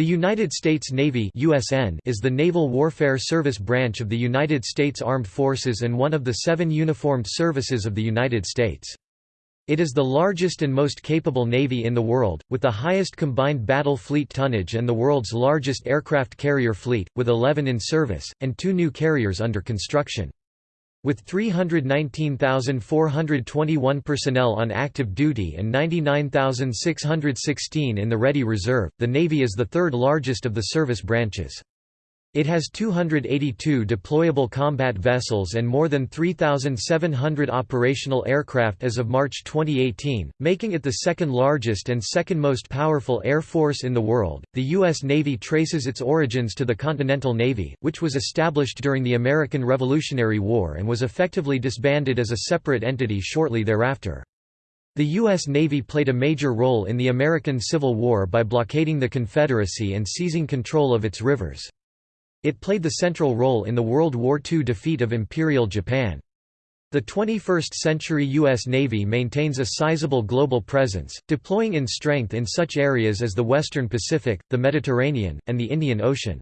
The United States Navy USN is the naval warfare service branch of the United States Armed Forces and one of the seven uniformed services of the United States. It is the largest and most capable navy in the world, with the highest combined battle fleet tonnage and the world's largest aircraft carrier fleet, with 11 in service, and two new carriers under construction. With 319,421 personnel on active duty and 99,616 in the Ready Reserve, the Navy is the third largest of the service branches. It has 282 deployable combat vessels and more than 3,700 operational aircraft as of March 2018, making it the second largest and second most powerful air force in the world. The U.S. Navy traces its origins to the Continental Navy, which was established during the American Revolutionary War and was effectively disbanded as a separate entity shortly thereafter. The U.S. Navy played a major role in the American Civil War by blockading the Confederacy and seizing control of its rivers. It played the central role in the World War II defeat of Imperial Japan. The 21st-century U.S. Navy maintains a sizable global presence, deploying in strength in such areas as the Western Pacific, the Mediterranean, and the Indian Ocean.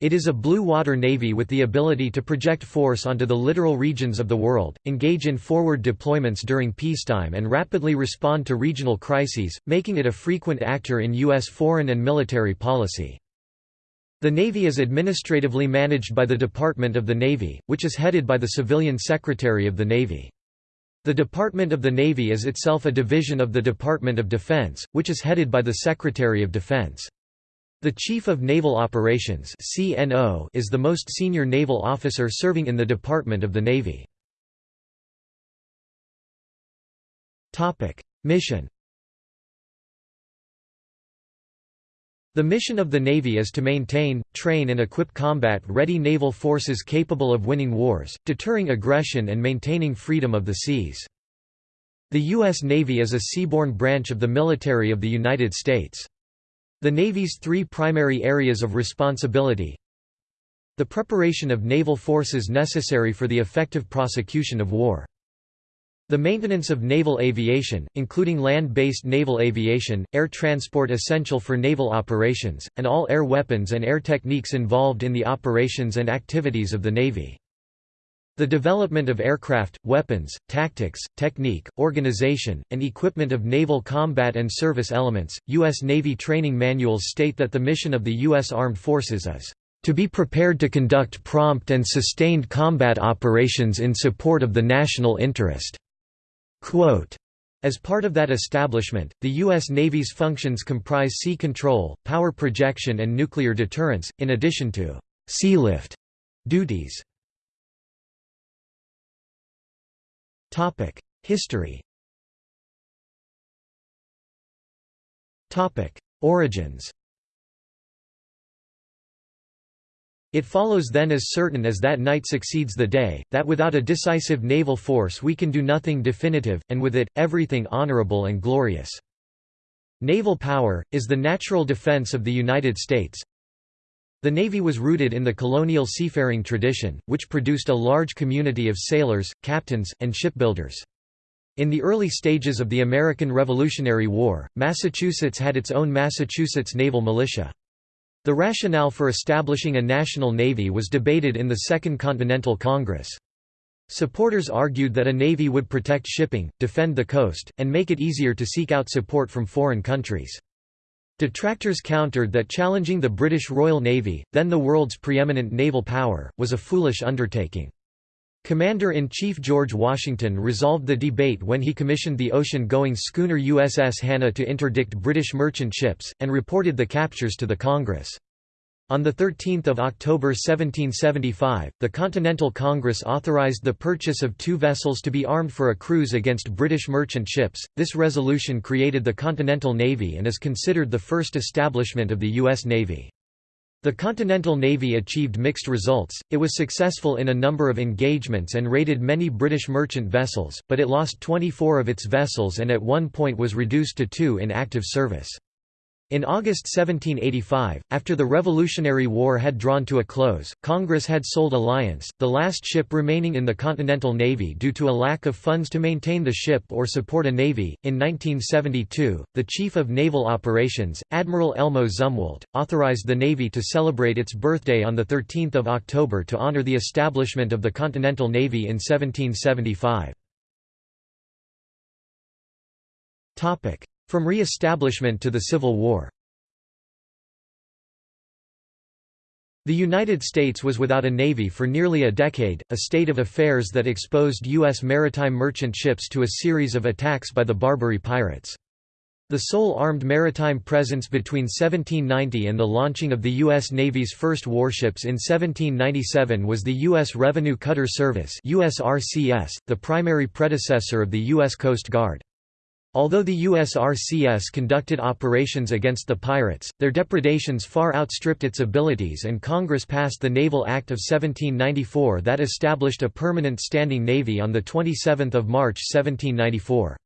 It is a blue water navy with the ability to project force onto the littoral regions of the world, engage in forward deployments during peacetime and rapidly respond to regional crises, making it a frequent actor in U.S. foreign and military policy. The Navy is administratively managed by the Department of the Navy, which is headed by the Civilian Secretary of the Navy. The Department of the Navy is itself a division of the Department of Defense, which is headed by the Secretary of Defense. The Chief of Naval Operations is the most senior naval officer serving in the Department of the Navy. Mission The mission of the Navy is to maintain, train and equip combat-ready naval forces capable of winning wars, deterring aggression and maintaining freedom of the seas. The U.S. Navy is a seaborne branch of the military of the United States. The Navy's three primary areas of responsibility The preparation of naval forces necessary for the effective prosecution of war the maintenance of naval aviation, including land-based naval aviation, air transport essential for naval operations, and all air weapons and air techniques involved in the operations and activities of the Navy. The development of aircraft, weapons, tactics, technique, organization, and equipment of naval combat and service elements. U.S. Navy training manuals state that the mission of the U.S. Armed Forces is to be prepared to conduct prompt and sustained combat operations in support of the national interest. Quote, as part of that establishment, the U.S. Navy's functions comprise sea control, power projection and nuclear deterrence, in addition to «sealift» duties. History Origins It follows then as certain as that night succeeds the day, that without a decisive naval force we can do nothing definitive, and with it, everything honorable and glorious. Naval power, is the natural defense of the United States. The Navy was rooted in the colonial seafaring tradition, which produced a large community of sailors, captains, and shipbuilders. In the early stages of the American Revolutionary War, Massachusetts had its own Massachusetts Naval Militia. The rationale for establishing a national navy was debated in the Second Continental Congress. Supporters argued that a navy would protect shipping, defend the coast, and make it easier to seek out support from foreign countries. Detractors countered that challenging the British Royal Navy, then the world's preeminent naval power, was a foolish undertaking. Commander-in-Chief George Washington resolved the debate when he commissioned the ocean-going schooner USS Hannah to interdict British merchant ships, and reported the captures to the Congress. On 13 October 1775, the Continental Congress authorized the purchase of two vessels to be armed for a cruise against British merchant ships. This resolution created the Continental Navy and is considered the first establishment of the U.S. Navy. The Continental Navy achieved mixed results, it was successful in a number of engagements and raided many British merchant vessels, but it lost 24 of its vessels and at one point was reduced to two in active service. In August 1785, after the Revolutionary War had drawn to a close, Congress had sold Alliance, the last ship remaining in the Continental Navy due to a lack of funds to maintain the ship or support a navy. In 1972, the Chief of Naval Operations, Admiral Elmo Zumwalt, authorized the Navy to celebrate its birthday on 13 October to honor the establishment of the Continental Navy in 1775. From re-establishment to the Civil War The United States was without a navy for nearly a decade, a state of affairs that exposed U.S. maritime merchant ships to a series of attacks by the Barbary pirates. The sole armed maritime presence between 1790 and the launching of the U.S. Navy's first warships in 1797 was the U.S. Revenue Cutter Service USRCS, the primary predecessor of the U.S. Coast Guard. Although the USRCS conducted operations against the pirates, their depredations far outstripped its abilities and Congress passed the Naval Act of 1794 that established a permanent standing navy on 27 March 1794.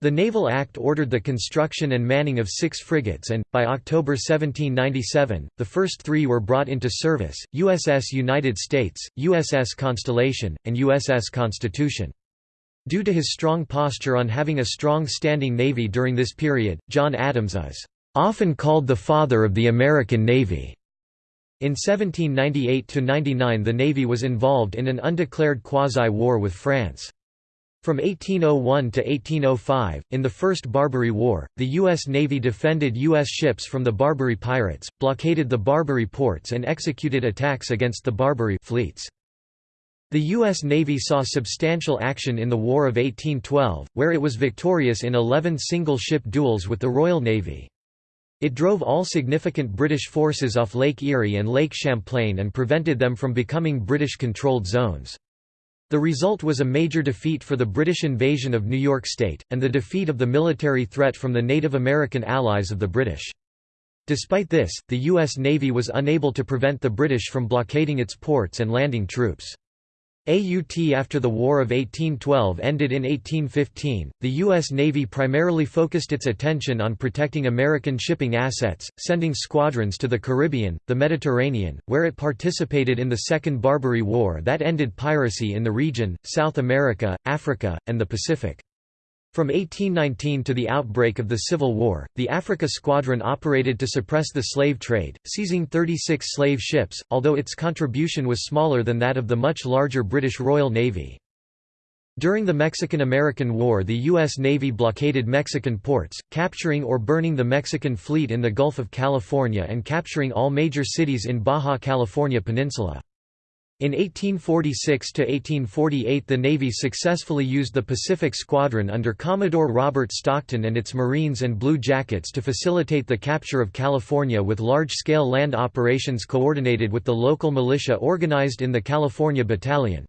The Naval Act ordered the construction and manning of six frigates and, by October 1797, the first three were brought into service, USS United States, USS Constellation, and USS Constitution. Due to his strong posture on having a strong standing navy during this period, John Adams is often called the father of the American Navy. In 1798–99 the Navy was involved in an undeclared quasi-war with France. From 1801 to 1805, in the First Barbary War, the U.S. Navy defended U.S. ships from the Barbary pirates, blockaded the Barbary ports and executed attacks against the Barbary fleets. The U.S. Navy saw substantial action in the War of 1812, where it was victorious in 11 single-ship duels with the Royal Navy. It drove all significant British forces off Lake Erie and Lake Champlain and prevented them from becoming British-controlled zones. The result was a major defeat for the British invasion of New York State, and the defeat of the military threat from the Native American allies of the British. Despite this, the U.S. Navy was unable to prevent the British from blockading its ports and landing troops. AUT after the War of 1812 ended in 1815, the U.S. Navy primarily focused its attention on protecting American shipping assets, sending squadrons to the Caribbean, the Mediterranean, where it participated in the Second Barbary War that ended piracy in the region, South America, Africa, and the Pacific. From 1819 to the outbreak of the Civil War, the Africa Squadron operated to suppress the slave trade, seizing 36 slave ships, although its contribution was smaller than that of the much larger British Royal Navy. During the Mexican–American War the U.S. Navy blockaded Mexican ports, capturing or burning the Mexican fleet in the Gulf of California and capturing all major cities in Baja California Peninsula. In 1846–1848 the Navy successfully used the Pacific Squadron under Commodore Robert Stockton and its Marines and Blue Jackets to facilitate the capture of California with large-scale land operations coordinated with the local militia organized in the California Battalion.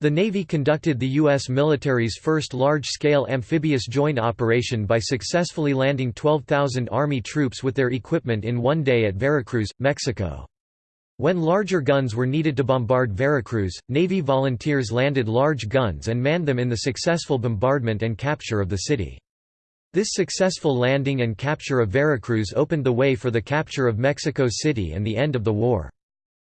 The Navy conducted the U.S. military's first large-scale amphibious joint operation by successfully landing 12,000 Army troops with their equipment in one day at Veracruz, Mexico. When larger guns were needed to bombard Veracruz, Navy volunteers landed large guns and manned them in the successful bombardment and capture of the city. This successful landing and capture of Veracruz opened the way for the capture of Mexico City and the end of the war.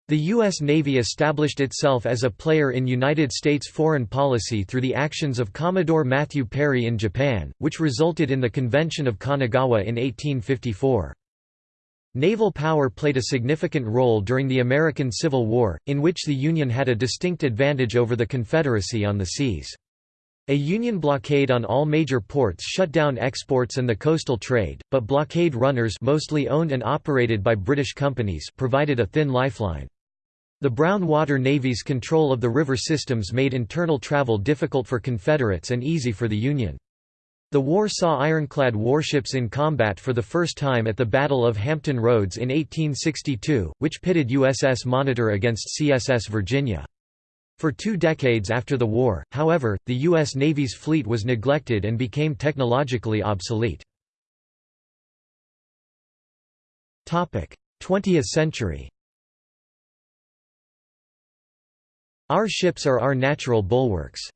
The U.S. Navy established itself as a player in United States foreign policy through the actions of Commodore Matthew Perry in Japan, which resulted in the Convention of Kanagawa in 1854. Naval power played a significant role during the American Civil War, in which the Union had a distinct advantage over the Confederacy on the seas. A Union blockade on all major ports shut down exports and the coastal trade, but blockade runners mostly owned and operated by British companies provided a thin lifeline. The Brown Water Navy's control of the river systems made internal travel difficult for Confederates and easy for the Union. The war saw ironclad warships in combat for the first time at the Battle of Hampton Roads in 1862, which pitted USS Monitor against CSS Virginia. For two decades after the war, however, the U.S. Navy's fleet was neglected and became technologically obsolete. 20th century Our ships are our natural bulwarks.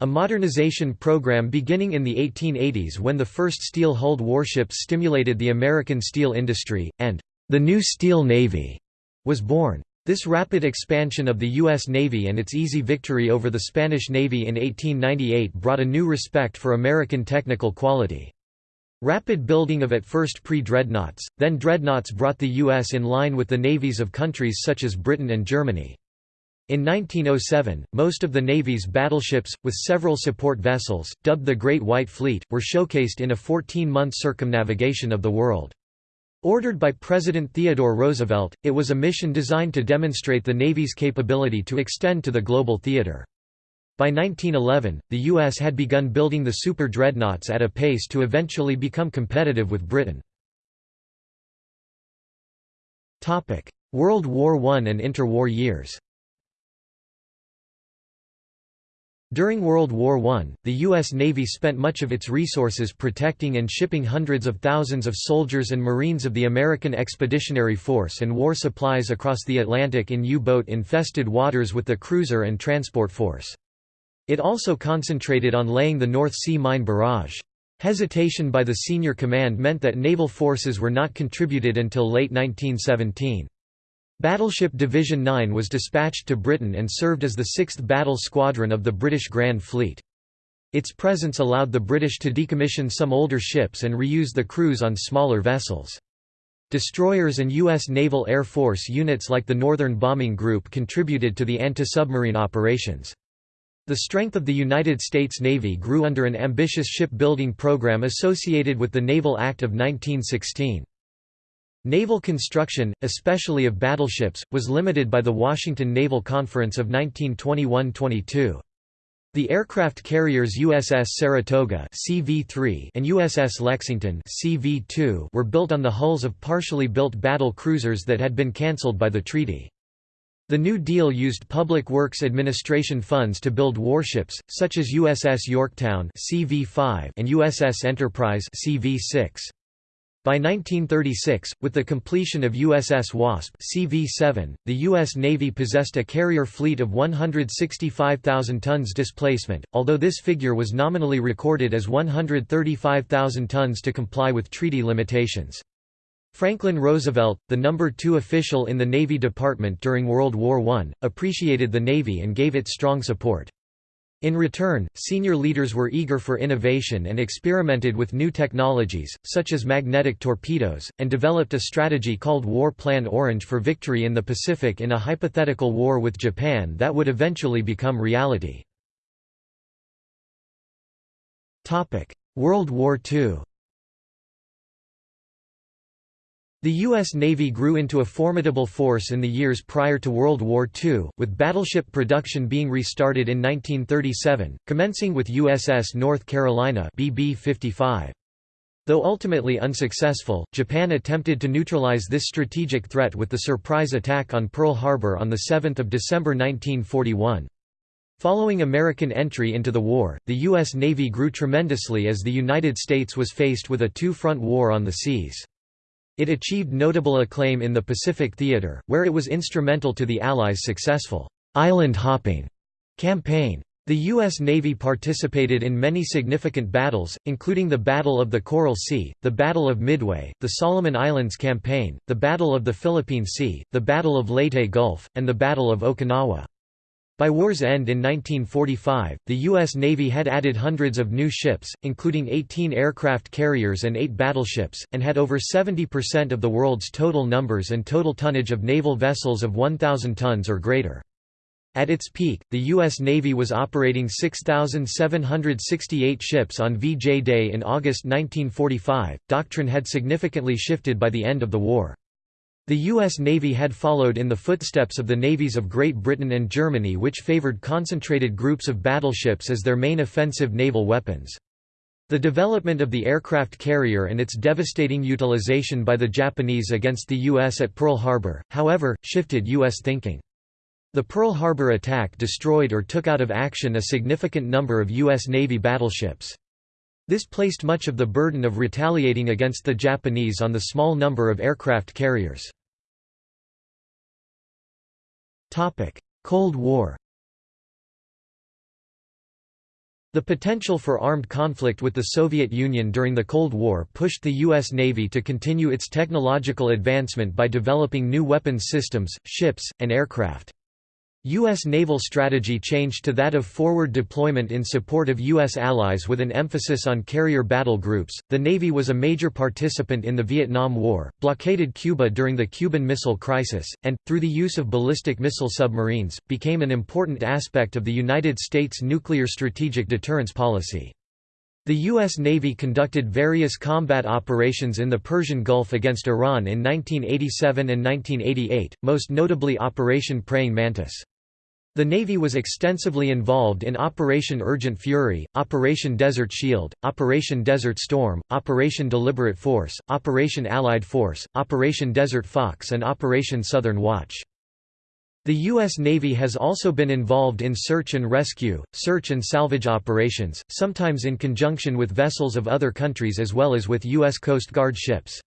A modernization program beginning in the 1880s when the first steel-hulled warships stimulated the American steel industry, and the new Steel Navy was born. This rapid expansion of the U.S. Navy and its easy victory over the Spanish Navy in 1898 brought a new respect for American technical quality. Rapid building of at first pre-dreadnoughts, then dreadnoughts brought the U.S. in line with the navies of countries such as Britain and Germany. In 1907, most of the Navy's battleships, with several support vessels, dubbed the Great White Fleet, were showcased in a 14-month circumnavigation of the world. Ordered by President Theodore Roosevelt, it was a mission designed to demonstrate the Navy's capability to extend to the global theater. By 1911, the U.S. had begun building the super dreadnoughts at a pace to eventually become competitive with Britain. World War I and interwar years During World War I, the U.S. Navy spent much of its resources protecting and shipping hundreds of thousands of soldiers and Marines of the American Expeditionary Force and war supplies across the Atlantic in U-boat-infested waters with the cruiser and transport force. It also concentrated on laying the North Sea mine barrage. Hesitation by the senior command meant that naval forces were not contributed until late 1917. Battleship Division 9 was dispatched to Britain and served as the 6th Battle Squadron of the British Grand Fleet. Its presence allowed the British to decommission some older ships and reuse the crews on smaller vessels. Destroyers and U.S. Naval Air Force units like the Northern Bombing Group contributed to the anti-submarine operations. The strength of the United States Navy grew under an ambitious shipbuilding program associated with the Naval Act of 1916. Naval construction, especially of battleships, was limited by the Washington Naval Conference of 1921–22. The aircraft carriers USS Saratoga CV-3 and USS Lexington CV-2 were built on the hulls of partially built battle cruisers that had been cancelled by the treaty. The New Deal used Public Works Administration funds to build warships, such as USS Yorktown CV-5 and USS Enterprise CV-6. By 1936, with the completion of USS Wasp CV-7, the U.S. Navy possessed a carrier fleet of 165,000 tons displacement, although this figure was nominally recorded as 135,000 tons to comply with treaty limitations. Franklin Roosevelt, the number two official in the Navy Department during World War I, appreciated the Navy and gave it strong support. In return, senior leaders were eager for innovation and experimented with new technologies, such as magnetic torpedoes, and developed a strategy called War Plan Orange for victory in the Pacific in a hypothetical war with Japan that would eventually become reality. World War II The U.S. Navy grew into a formidable force in the years prior to World War II, with battleship production being restarted in 1937, commencing with USS North Carolina BB-55. Though ultimately unsuccessful, Japan attempted to neutralize this strategic threat with the surprise attack on Pearl Harbor on 7 December 1941. Following American entry into the war, the U.S. Navy grew tremendously as the United States was faced with a two-front war on the seas. It achieved notable acclaim in the Pacific Theater, where it was instrumental to the Allies' successful «island hopping» campaign. The U.S. Navy participated in many significant battles, including the Battle of the Coral Sea, the Battle of Midway, the Solomon Islands Campaign, the Battle of the Philippine Sea, the Battle of Leyte Gulf, and the Battle of Okinawa. By war's end in 1945, the U.S. Navy had added hundreds of new ships, including 18 aircraft carriers and 8 battleships, and had over 70% of the world's total numbers and total tonnage of naval vessels of 1,000 tons or greater. At its peak, the U.S. Navy was operating 6,768 ships on VJ Day in August 1945. Doctrine had significantly shifted by the end of the war. The U.S. Navy had followed in the footsteps of the navies of Great Britain and Germany which favored concentrated groups of battleships as their main offensive naval weapons. The development of the aircraft carrier and its devastating utilization by the Japanese against the U.S. at Pearl Harbor, however, shifted U.S. thinking. The Pearl Harbor attack destroyed or took out of action a significant number of U.S. Navy battleships. This placed much of the burden of retaliating against the Japanese on the small number of aircraft carriers. Cold War The potential for armed conflict with the Soviet Union during the Cold War pushed the U.S. Navy to continue its technological advancement by developing new weapons systems, ships, and aircraft. U.S. naval strategy changed to that of forward deployment in support of U.S. allies with an emphasis on carrier battle groups. The Navy was a major participant in the Vietnam War, blockaded Cuba during the Cuban Missile Crisis, and, through the use of ballistic missile submarines, became an important aspect of the United States nuclear strategic deterrence policy. The U.S. Navy conducted various combat operations in the Persian Gulf against Iran in 1987 and 1988, most notably Operation Praying Mantis. The Navy was extensively involved in Operation Urgent Fury, Operation Desert Shield, Operation Desert Storm, Operation Deliberate Force, Operation Allied Force, Operation Desert Fox and Operation Southern Watch. The U.S. Navy has also been involved in search and rescue, search and salvage operations, sometimes in conjunction with vessels of other countries as well as with U.S. Coast Guard ships.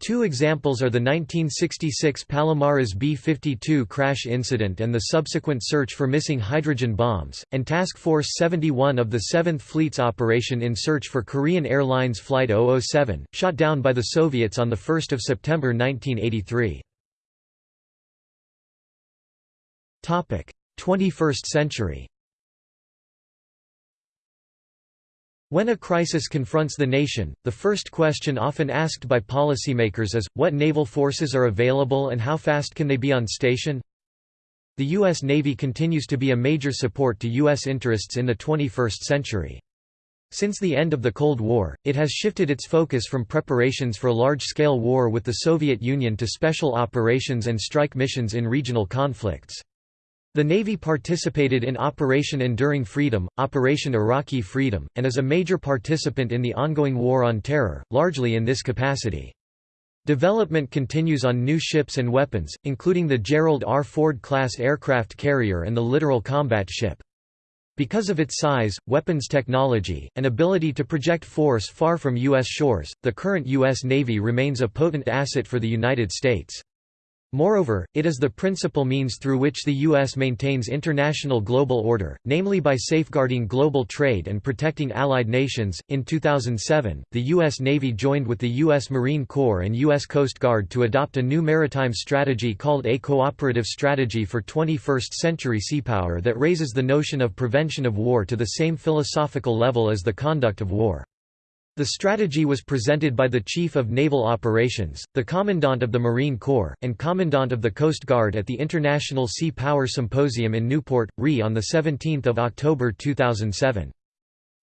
Two examples are the 1966 Palomares B-52 crash incident and the subsequent search for missing hydrogen bombs, and Task Force 71 of the 7th Fleet's operation in search for Korean Airlines Flight 007, shot down by the Soviets on 1 September 1983. 21st century When a crisis confronts the nation, the first question often asked by policymakers is, what naval forces are available and how fast can they be on station? The U.S. Navy continues to be a major support to U.S. interests in the 21st century. Since the end of the Cold War, it has shifted its focus from preparations for large-scale war with the Soviet Union to special operations and strike missions in regional conflicts. The Navy participated in Operation Enduring Freedom, Operation Iraqi Freedom, and is a major participant in the ongoing War on Terror, largely in this capacity. Development continues on new ships and weapons, including the Gerald R. Ford-class aircraft carrier and the Littoral Combat Ship. Because of its size, weapons technology, and ability to project force far from U.S. shores, the current U.S. Navy remains a potent asset for the United States. Moreover, it is the principal means through which the U.S. maintains international global order, namely by safeguarding global trade and protecting allied nations. In 2007, the U.S. Navy joined with the U.S. Marine Corps and U.S. Coast Guard to adopt a new maritime strategy called a Cooperative Strategy for 21st Century Seapower that raises the notion of prevention of war to the same philosophical level as the conduct of war. The strategy was presented by the Chief of Naval Operations, the Commandant of the Marine Corps, and Commandant of the Coast Guard at the International Sea Power Symposium in Newport, RE on 17 October 2007.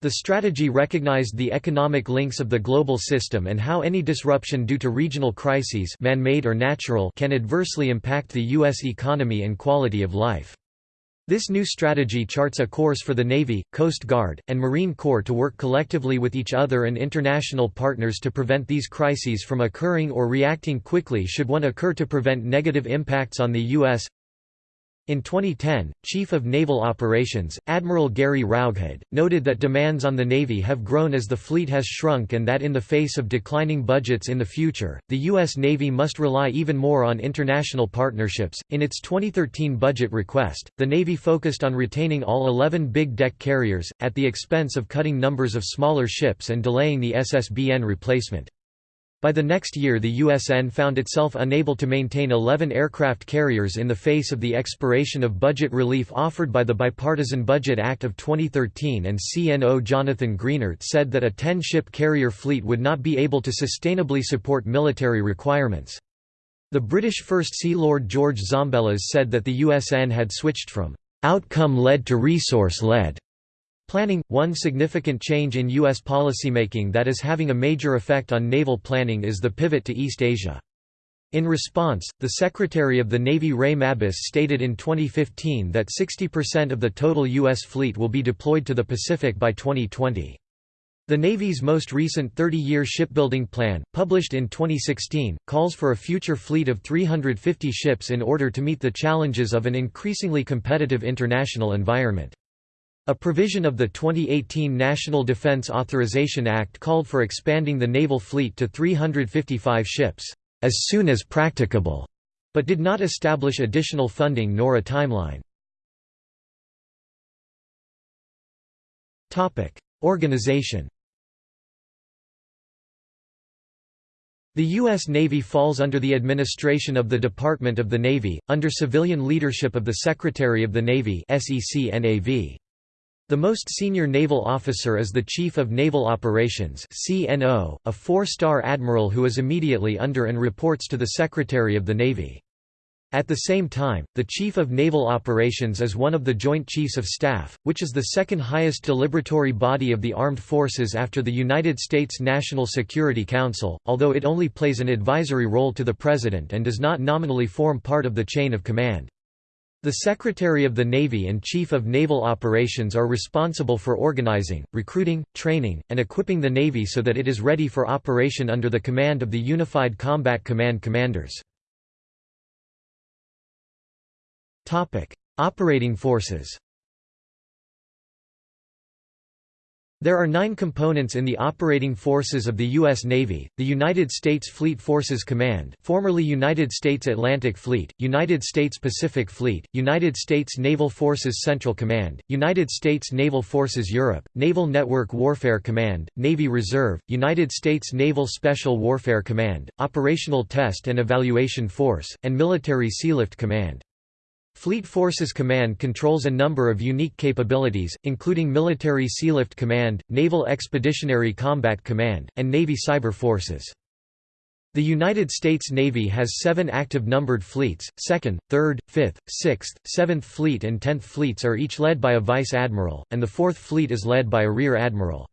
The strategy recognized the economic links of the global system and how any disruption due to regional crises man-made or natural can adversely impact the U.S. economy and quality of life. This new strategy charts a course for the Navy, Coast Guard, and Marine Corps to work collectively with each other and international partners to prevent these crises from occurring or reacting quickly should one occur to prevent negative impacts on the U.S. In 2010, Chief of Naval Operations, Admiral Gary Roughead, noted that demands on the Navy have grown as the fleet has shrunk and that in the face of declining budgets in the future, the U.S. Navy must rely even more on international partnerships. In its 2013 budget request, the Navy focused on retaining all 11 big deck carriers, at the expense of cutting numbers of smaller ships and delaying the SSBN replacement. By the next year the USN found itself unable to maintain 11 aircraft carriers in the face of the expiration of budget relief offered by the Bipartisan Budget Act of 2013 and CNO Jonathan Greenert said that a 10-ship carrier fleet would not be able to sustainably support military requirements. The British First Sea Lord George Zambellas said that the USN had switched from outcome-led to resource-led Planning – One significant change in U.S. policymaking that is having a major effect on naval planning is the pivot to East Asia. In response, the Secretary of the Navy Ray Mabus stated in 2015 that 60% of the total U.S. fleet will be deployed to the Pacific by 2020. The Navy's most recent 30-year shipbuilding plan, published in 2016, calls for a future fleet of 350 ships in order to meet the challenges of an increasingly competitive international environment. A provision of the 2018 National Defense Authorization Act called for expanding the naval fleet to 355 ships, as soon as practicable, but did not establish additional funding nor a timeline. Organization The U.S. Navy falls under the administration of the Department of the Navy, under civilian leadership of the Secretary of the Navy The most senior naval officer is the Chief of Naval Operations a four-star admiral who is immediately under and reports to the Secretary of the Navy. At the same time, the Chief of Naval Operations is one of the Joint Chiefs of Staff, which is the second highest deliberatory body of the armed forces after the United States National Security Council, although it only plays an advisory role to the President and does not nominally form part of the chain of command. The Secretary of the Navy and Chief of Naval Operations are responsible for organizing, recruiting, training, and equipping the Navy so that it is ready for operation under the command of the Unified Combat Command commanders. Operating forces There are nine components in the operating forces of the U.S. Navy, the United States Fleet Forces Command formerly United States Atlantic Fleet, United States Pacific Fleet, United States Naval Forces Central Command, United States Naval Forces Europe, Naval Network Warfare Command, Navy Reserve, United States Naval Special Warfare Command, Operational Test and Evaluation Force, and Military Sealift Command. Fleet Forces Command controls a number of unique capabilities, including Military Sealift Command, Naval Expeditionary Combat Command, and Navy Cyber Forces. The United States Navy has seven active numbered fleets, 2nd, 3rd, 5th, 6th, 7th Fleet and 10th Fleets are each led by a Vice Admiral, and the 4th Fleet is led by a Rear Admiral.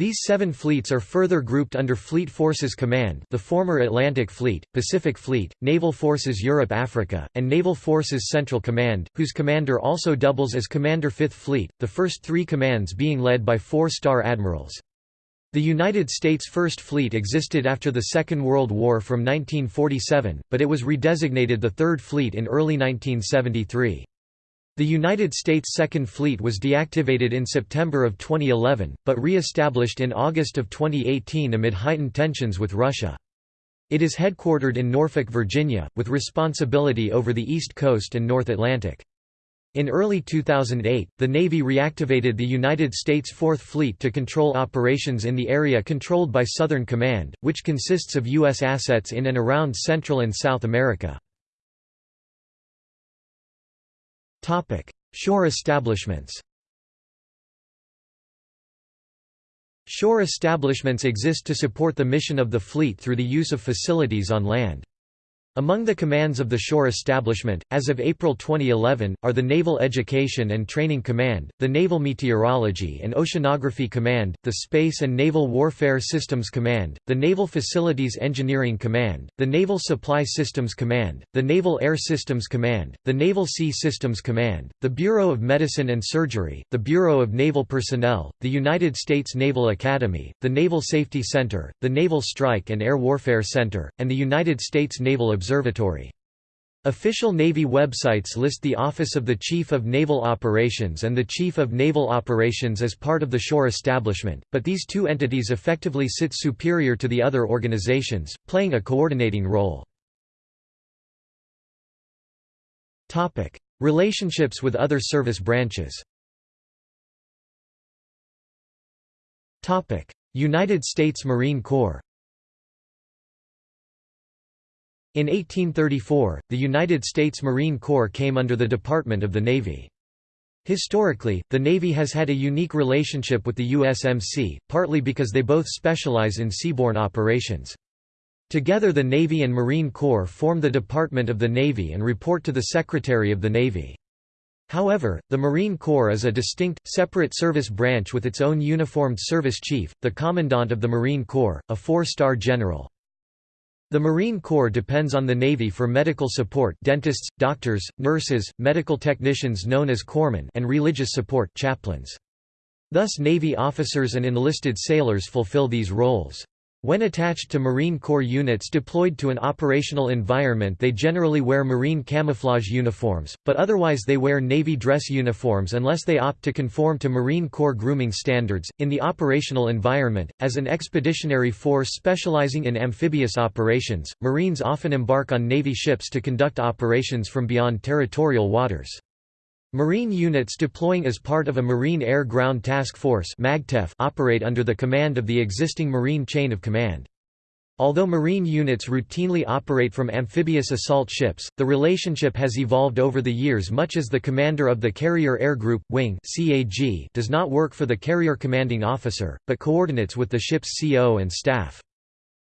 These seven fleets are further grouped under Fleet Forces Command the former Atlantic Fleet, Pacific Fleet, Naval Forces Europe-Africa, and Naval Forces Central Command, whose commander also doubles as Commander 5th Fleet, the first three commands being led by four-star admirals. The United States First Fleet existed after the Second World War from 1947, but it was redesignated the Third Fleet in early 1973. The United States Second Fleet was deactivated in September of 2011, but re-established in August of 2018 amid heightened tensions with Russia. It is headquartered in Norfolk, Virginia, with responsibility over the East Coast and North Atlantic. In early 2008, the Navy reactivated the United States Fourth Fleet to control operations in the area controlled by Southern Command, which consists of U.S. assets in and around Central and South America. Shore establishments. Shore establishments exist to support the mission of the fleet through the use of facilities on land. Among the commands of the shore establishment, as of April 2011, are the Naval Education and Training Command, the Naval Meteorology and Oceanography Command, the Space and Naval Warfare Systems Command, the Naval Facilities Engineering Command, the Naval Supply Systems Command, the Naval Air Systems Command, the Naval Sea Systems Command, the Bureau of Medicine and Surgery, the Bureau of Naval Personnel, the United States Naval Academy, the Naval Safety Center, the Naval Strike and Air Warfare Center, and the United States Naval Observatory. Official Navy websites list the Office of the Chief of Naval Operations and the Chief of Naval Operations as part of the shore establishment, but these two entities effectively sit superior to the other organizations, playing a coordinating role. Relationships with other service branches. United States Marine Corps In 1834, the United States Marine Corps came under the Department of the Navy. Historically, the Navy has had a unique relationship with the USMC, partly because they both specialize in seaborne operations. Together the Navy and Marine Corps form the Department of the Navy and report to the Secretary of the Navy. However, the Marine Corps is a distinct, separate service branch with its own uniformed service chief, the Commandant of the Marine Corps, a four-star general. The Marine Corps depends on the Navy for medical support dentists, doctors, nurses, medical technicians known as corpsmen and religious support chaplains. Thus Navy officers and enlisted sailors fulfill these roles. When attached to Marine Corps units deployed to an operational environment they generally wear Marine camouflage uniforms, but otherwise they wear Navy dress uniforms unless they opt to conform to Marine Corps grooming standards. In the operational environment, as an expeditionary force specializing in amphibious operations, Marines often embark on Navy ships to conduct operations from beyond territorial waters. Marine units deploying as part of a Marine Air Ground Task Force operate under the command of the existing Marine Chain of Command. Although Marine units routinely operate from amphibious assault ships, the relationship has evolved over the years much as the commander of the Carrier Air Group wing does not work for the carrier commanding officer, but coordinates with the ship's CO and staff.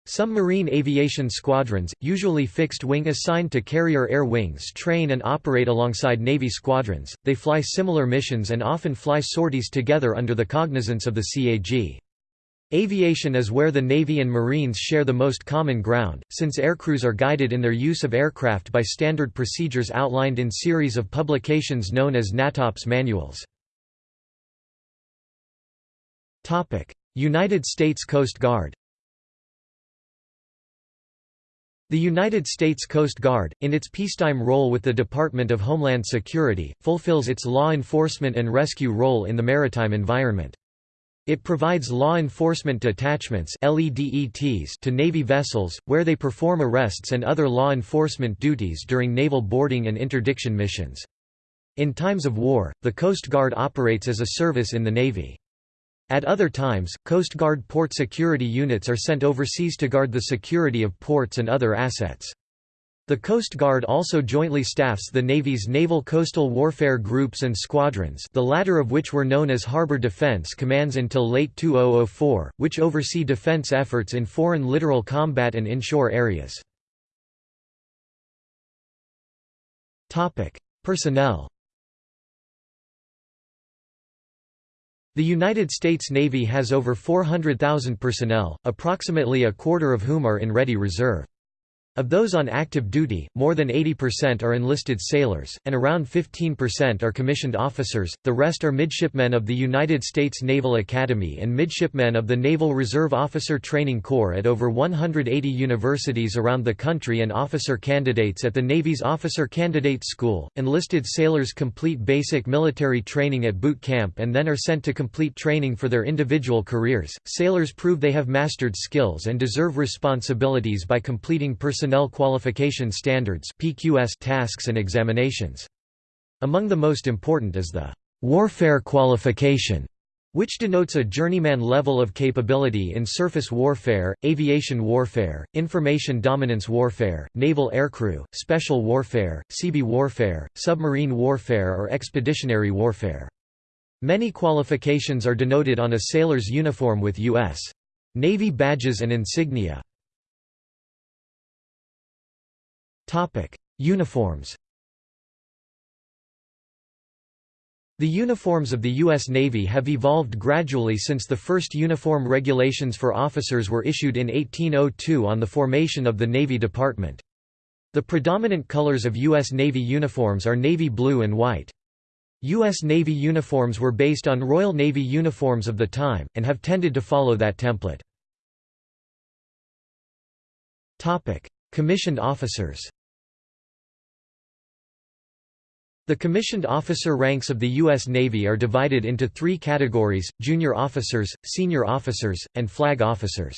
Some marine aviation squadrons, usually fixed wing assigned to carrier air wings train and operate alongside Navy squadrons, they fly similar missions and often fly sorties together under the cognizance of the CAG. Aviation is where the Navy and Marines share the most common ground, since aircrews are guided in their use of aircraft by standard procedures outlined in series of publications known as NATOPS manuals. United States Coast Guard The United States Coast Guard, in its peacetime role with the Department of Homeland Security, fulfills its law enforcement and rescue role in the maritime environment. It provides law enforcement detachments to Navy vessels, where they perform arrests and other law enforcement duties during naval boarding and interdiction missions. In times of war, the Coast Guard operates as a service in the Navy. At other times, Coast Guard port security units are sent overseas to guard the security of ports and other assets. The Coast Guard also jointly staffs the Navy's naval coastal warfare groups and squadrons the latter of which were known as Harbor Defense Commands until late 2004, which oversee defense efforts in foreign littoral combat and inshore areas. Personnel The United States Navy has over 400,000 personnel, approximately a quarter of whom are in ready reserve. Of those on active duty, more than 80% are enlisted sailors, and around 15% are commissioned officers, the rest are midshipmen of the United States Naval Academy and midshipmen of the Naval Reserve Officer Training Corps at over 180 universities around the country and officer candidates at the Navy's Officer Candidate School. Enlisted sailors complete basic military training at boot camp and then are sent to complete training for their individual careers. Sailors prove they have mastered skills and deserve responsibilities by completing Personnel Qualification Standards (PQS) tasks and examinations. Among the most important is the Warfare Qualification, which denotes a journeyman level of capability in surface warfare, aviation warfare, information dominance warfare, naval aircrew, special warfare, Seabee warfare, submarine warfare or expeditionary warfare. Many qualifications are denoted on a sailor's uniform with U.S. Navy badges and insignia. Uniforms The uniforms of the U.S. Navy have evolved gradually since the first uniform regulations for officers were issued in 1802 on the formation of the Navy Department. The predominant colors of U.S. Navy uniforms are navy blue and white. U.S. Navy uniforms were based on Royal Navy uniforms of the time, and have tended to follow that template. Commissioned officers The commissioned officer ranks of the U.S. Navy are divided into three categories, junior officers, senior officers, and flag officers.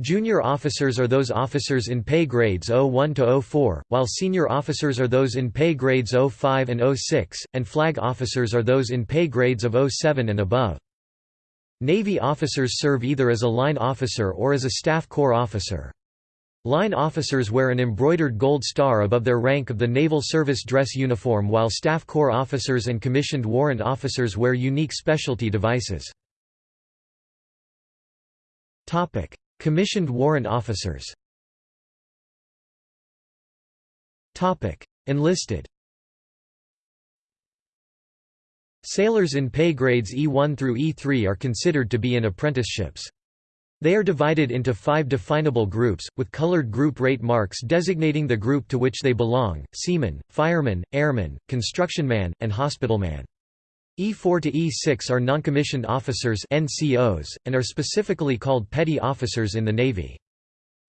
Junior officers are those officers in pay grades 01 to 04, while senior officers are those in pay grades 05 and 06, and flag officers are those in pay grades of 07 and above. Navy officers serve either as a line officer or as a staff corps officer. Line officers wear an embroidered gold star above their rank of the Naval Service dress uniform while Staff Corps officers and commissioned warrant officers wear unique specialty devices. commissioned warrant officers Enlisted Sailors in pay grades E1 through E3 are considered to be in apprenticeships. They are divided into five definable groups, with colored group rate marks designating the group to which they belong, seaman, fireman, airman, constructionman, and hospitalman. E4 to E6 are noncommissioned officers NCOs, and are specifically called petty officers in the Navy.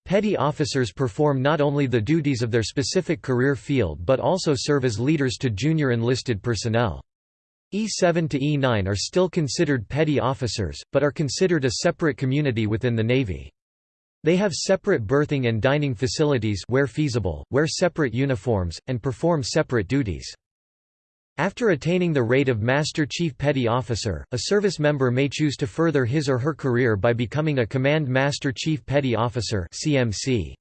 Petty officers perform not only the duties of their specific career field but also serve as leaders to junior enlisted personnel. E7 to E9 are still considered petty officers, but are considered a separate community within the Navy. They have separate berthing and dining facilities where feasible, wear separate uniforms, and perform separate duties. After attaining the rate of Master Chief Petty Officer, a service member may choose to further his or her career by becoming a Command Master Chief Petty Officer CMC.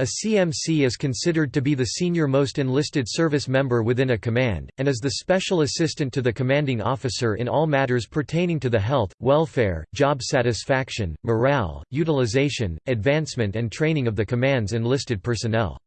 A CMC is considered to be the senior-most enlisted service member within a command, and is the special assistant to the commanding officer in all matters pertaining to the health, welfare, job satisfaction, morale, utilization, advancement and training of the command's enlisted personnel.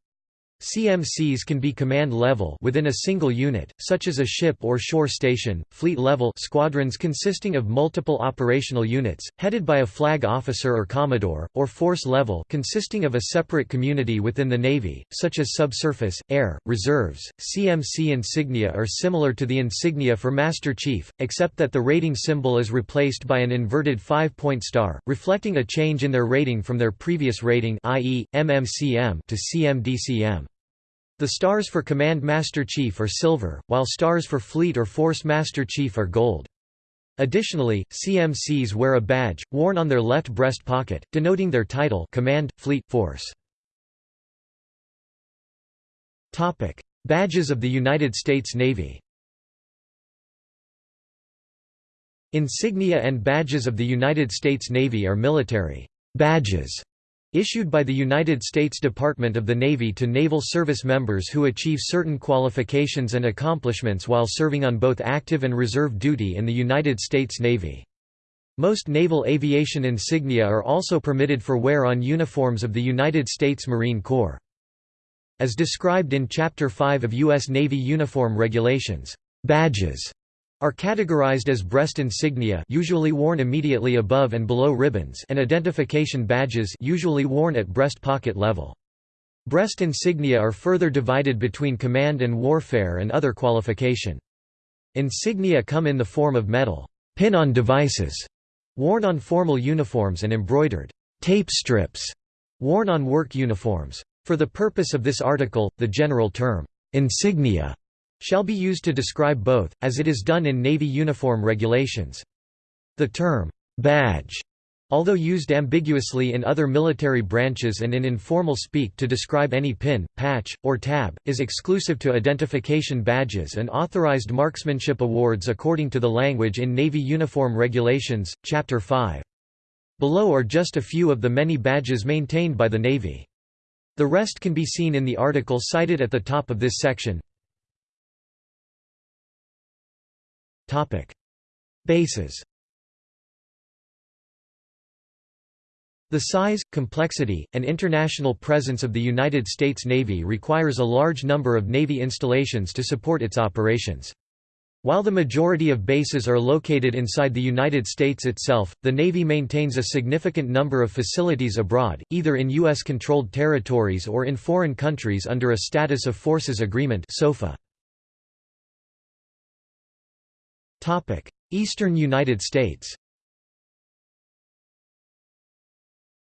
CMCs can be command level within a single unit, such as a ship or shore station, fleet level squadrons consisting of multiple operational units, headed by a flag officer or commodore, or force level consisting of a separate community within the Navy, such as subsurface, air, reserves. CMC insignia are similar to the insignia for Master Chief, except that the rating symbol is replaced by an inverted five-point star, reflecting a change in their rating from their previous rating i.e., MMCM to CMDCM. The stars for Command Master Chief are silver, while stars for Fleet or Force Master Chief are gold. Additionally, CMCs wear a badge, worn on their left breast pocket, denoting their title Command, Fleet, Force. Badges of the United States Navy Insignia and badges of the United States Navy are military badges Issued by the United States Department of the Navy to naval service members who achieve certain qualifications and accomplishments while serving on both active and reserve duty in the United States Navy. Most naval aviation insignia are also permitted for wear on uniforms of the United States Marine Corps. As described in Chapter 5 of U.S. Navy Uniform Regulations, badges are categorized as breast insignia usually worn immediately above and below ribbons and identification badges usually worn at breast pocket level. Breast insignia are further divided between command and warfare and other qualification. Insignia come in the form of metal pin-on devices worn on formal uniforms and embroidered tape strips worn on work uniforms. For the purpose of this article, the general term insignia shall be used to describe both, as it is done in Navy uniform regulations. The term, badge, although used ambiguously in other military branches and in informal speak to describe any pin, patch, or tab, is exclusive to identification badges and authorized marksmanship awards according to the language in Navy Uniform Regulations, Chapter 5. Below are just a few of the many badges maintained by the Navy. The rest can be seen in the article cited at the top of this section. Bases The size, complexity, and international presence of the United States Navy requires a large number of Navy installations to support its operations. While the majority of bases are located inside the United States itself, the Navy maintains a significant number of facilities abroad, either in U.S.-controlled territories or in foreign countries under a Status of Forces Agreement SOFA. Eastern United States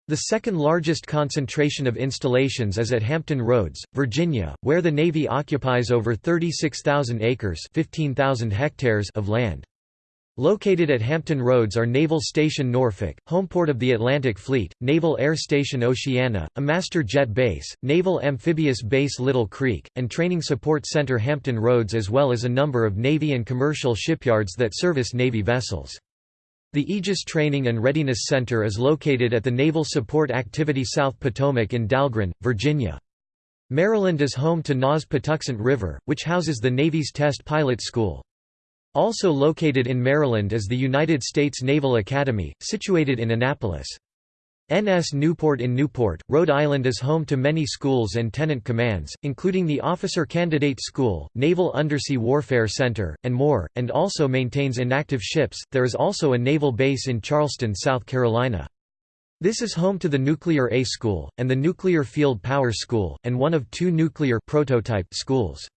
The second largest concentration of installations is at Hampton Roads, Virginia, where the Navy occupies over 36,000 acres 15,000 hectares of land. Located at Hampton Roads are Naval Station Norfolk, homeport of the Atlantic Fleet, Naval Air Station Oceana, a master jet base, Naval Amphibious Base Little Creek, and Training Support Center Hampton Roads as well as a number of Navy and commercial shipyards that service Navy vessels. The Aegis Training and Readiness Center is located at the Naval Support Activity South Potomac in Dahlgren, Virginia. Maryland is home to NAS Patuxent River, which houses the Navy's Test Pilot School. Also located in Maryland is the United States Naval Academy, situated in Annapolis. NS Newport in Newport, Rhode Island is home to many schools and tenant commands, including the Officer Candidate School, Naval Undersea Warfare Center, and more, and also maintains inactive ships. There is also a naval base in Charleston, South Carolina. This is home to the Nuclear A School, and the Nuclear Field Power School, and one of two nuclear prototype schools.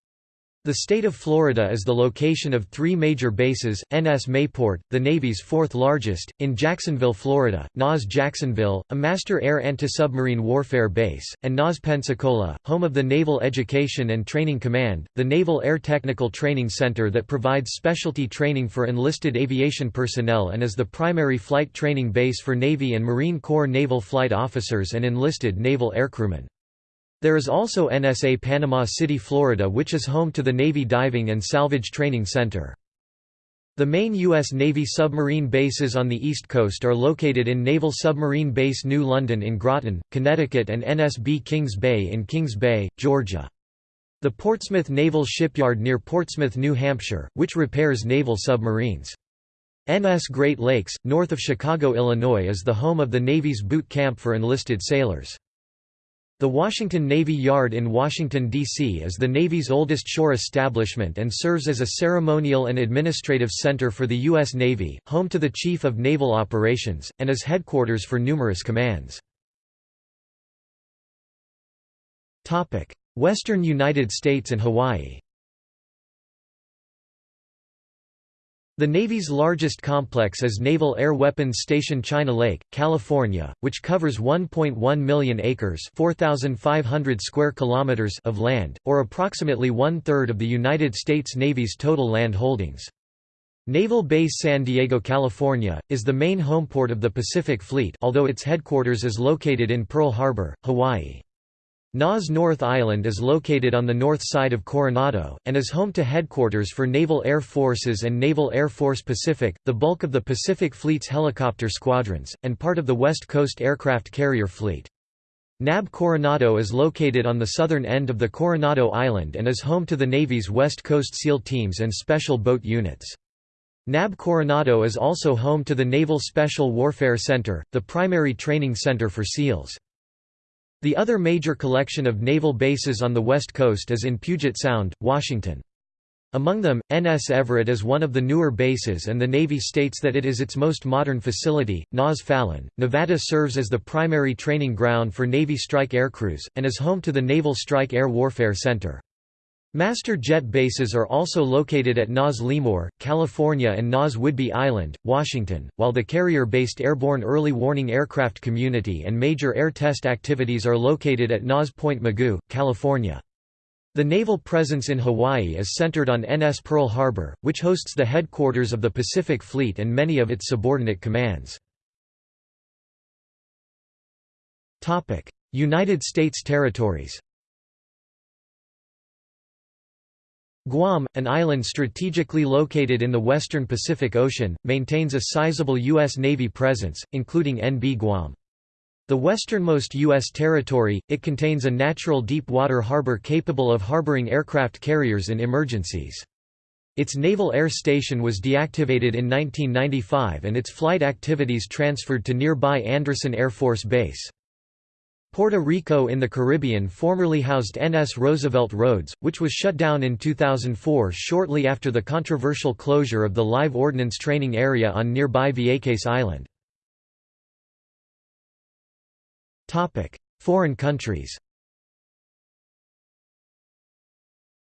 The state of Florida is the location of three major bases, NS Mayport, the Navy's fourth largest, in Jacksonville, Florida, NAS Jacksonville, a master air anti-submarine warfare base, and NAS Pensacola, home of the Naval Education and Training Command, the Naval Air Technical Training Center that provides specialty training for enlisted aviation personnel and is the primary flight training base for Navy and Marine Corps naval flight officers and enlisted naval aircrewmen. There is also NSA Panama City, Florida which is home to the Navy Diving and Salvage Training Center. The main U.S. Navy submarine bases on the East Coast are located in Naval Submarine Base New London in Groton, Connecticut and NSB Kings Bay in Kings Bay, Georgia. The Portsmouth Naval Shipyard near Portsmouth, New Hampshire, which repairs naval submarines. NS Great Lakes, north of Chicago, Illinois is the home of the Navy's boot camp for enlisted sailors. The Washington Navy Yard in Washington, D.C. is the Navy's oldest shore establishment and serves as a ceremonial and administrative center for the U.S. Navy, home to the Chief of Naval Operations, and as headquarters for numerous commands. Western United States and Hawaii The Navy's largest complex is Naval Air Weapons Station China Lake, California, which covers 1.1 million acres square kilometers of land, or approximately one-third of the United States Navy's total land holdings. Naval Base San Diego, California, is the main homeport of the Pacific Fleet although its headquarters is located in Pearl Harbor, Hawaii. NAS North Island is located on the north side of Coronado, and is home to headquarters for Naval Air Forces and Naval Air Force Pacific, the bulk of the Pacific Fleet's helicopter squadrons, and part of the West Coast aircraft carrier fleet. NAB Coronado is located on the southern end of the Coronado Island and is home to the Navy's West Coast SEAL teams and special boat units. NAB Coronado is also home to the Naval Special Warfare Center, the primary training center for SEALs. The other major collection of naval bases on the west coast is in Puget Sound, Washington. Among them, NS Everett is one of the newer bases and the Navy states that it is its most modern facility. NAS Fallon, Nevada serves as the primary training ground for Navy strike aircrews, and is home to the Naval Strike Air Warfare Center. Master jet bases are also located at NAS Lemoore, California and NAS Whidbey Island, Washington, while the carrier-based Airborne Early Warning Aircraft Community and major air test activities are located at NAS Point Mugu, California. The naval presence in Hawaii is centered on NS Pearl Harbor, which hosts the headquarters of the Pacific Fleet and many of its subordinate commands. United States territories Guam, an island strategically located in the western Pacific Ocean, maintains a sizable U.S. Navy presence, including NB Guam. The westernmost U.S. territory, it contains a natural deep-water harbor capable of harboring aircraft carriers in emergencies. Its Naval Air Station was deactivated in 1995 and its flight activities transferred to nearby Andersen Air Force Base. Puerto Rico in the Caribbean formerly housed NS Roosevelt Roads, which was shut down in 2004 shortly after the controversial closure of the live ordnance training area on nearby Vieques Island. Foreign countries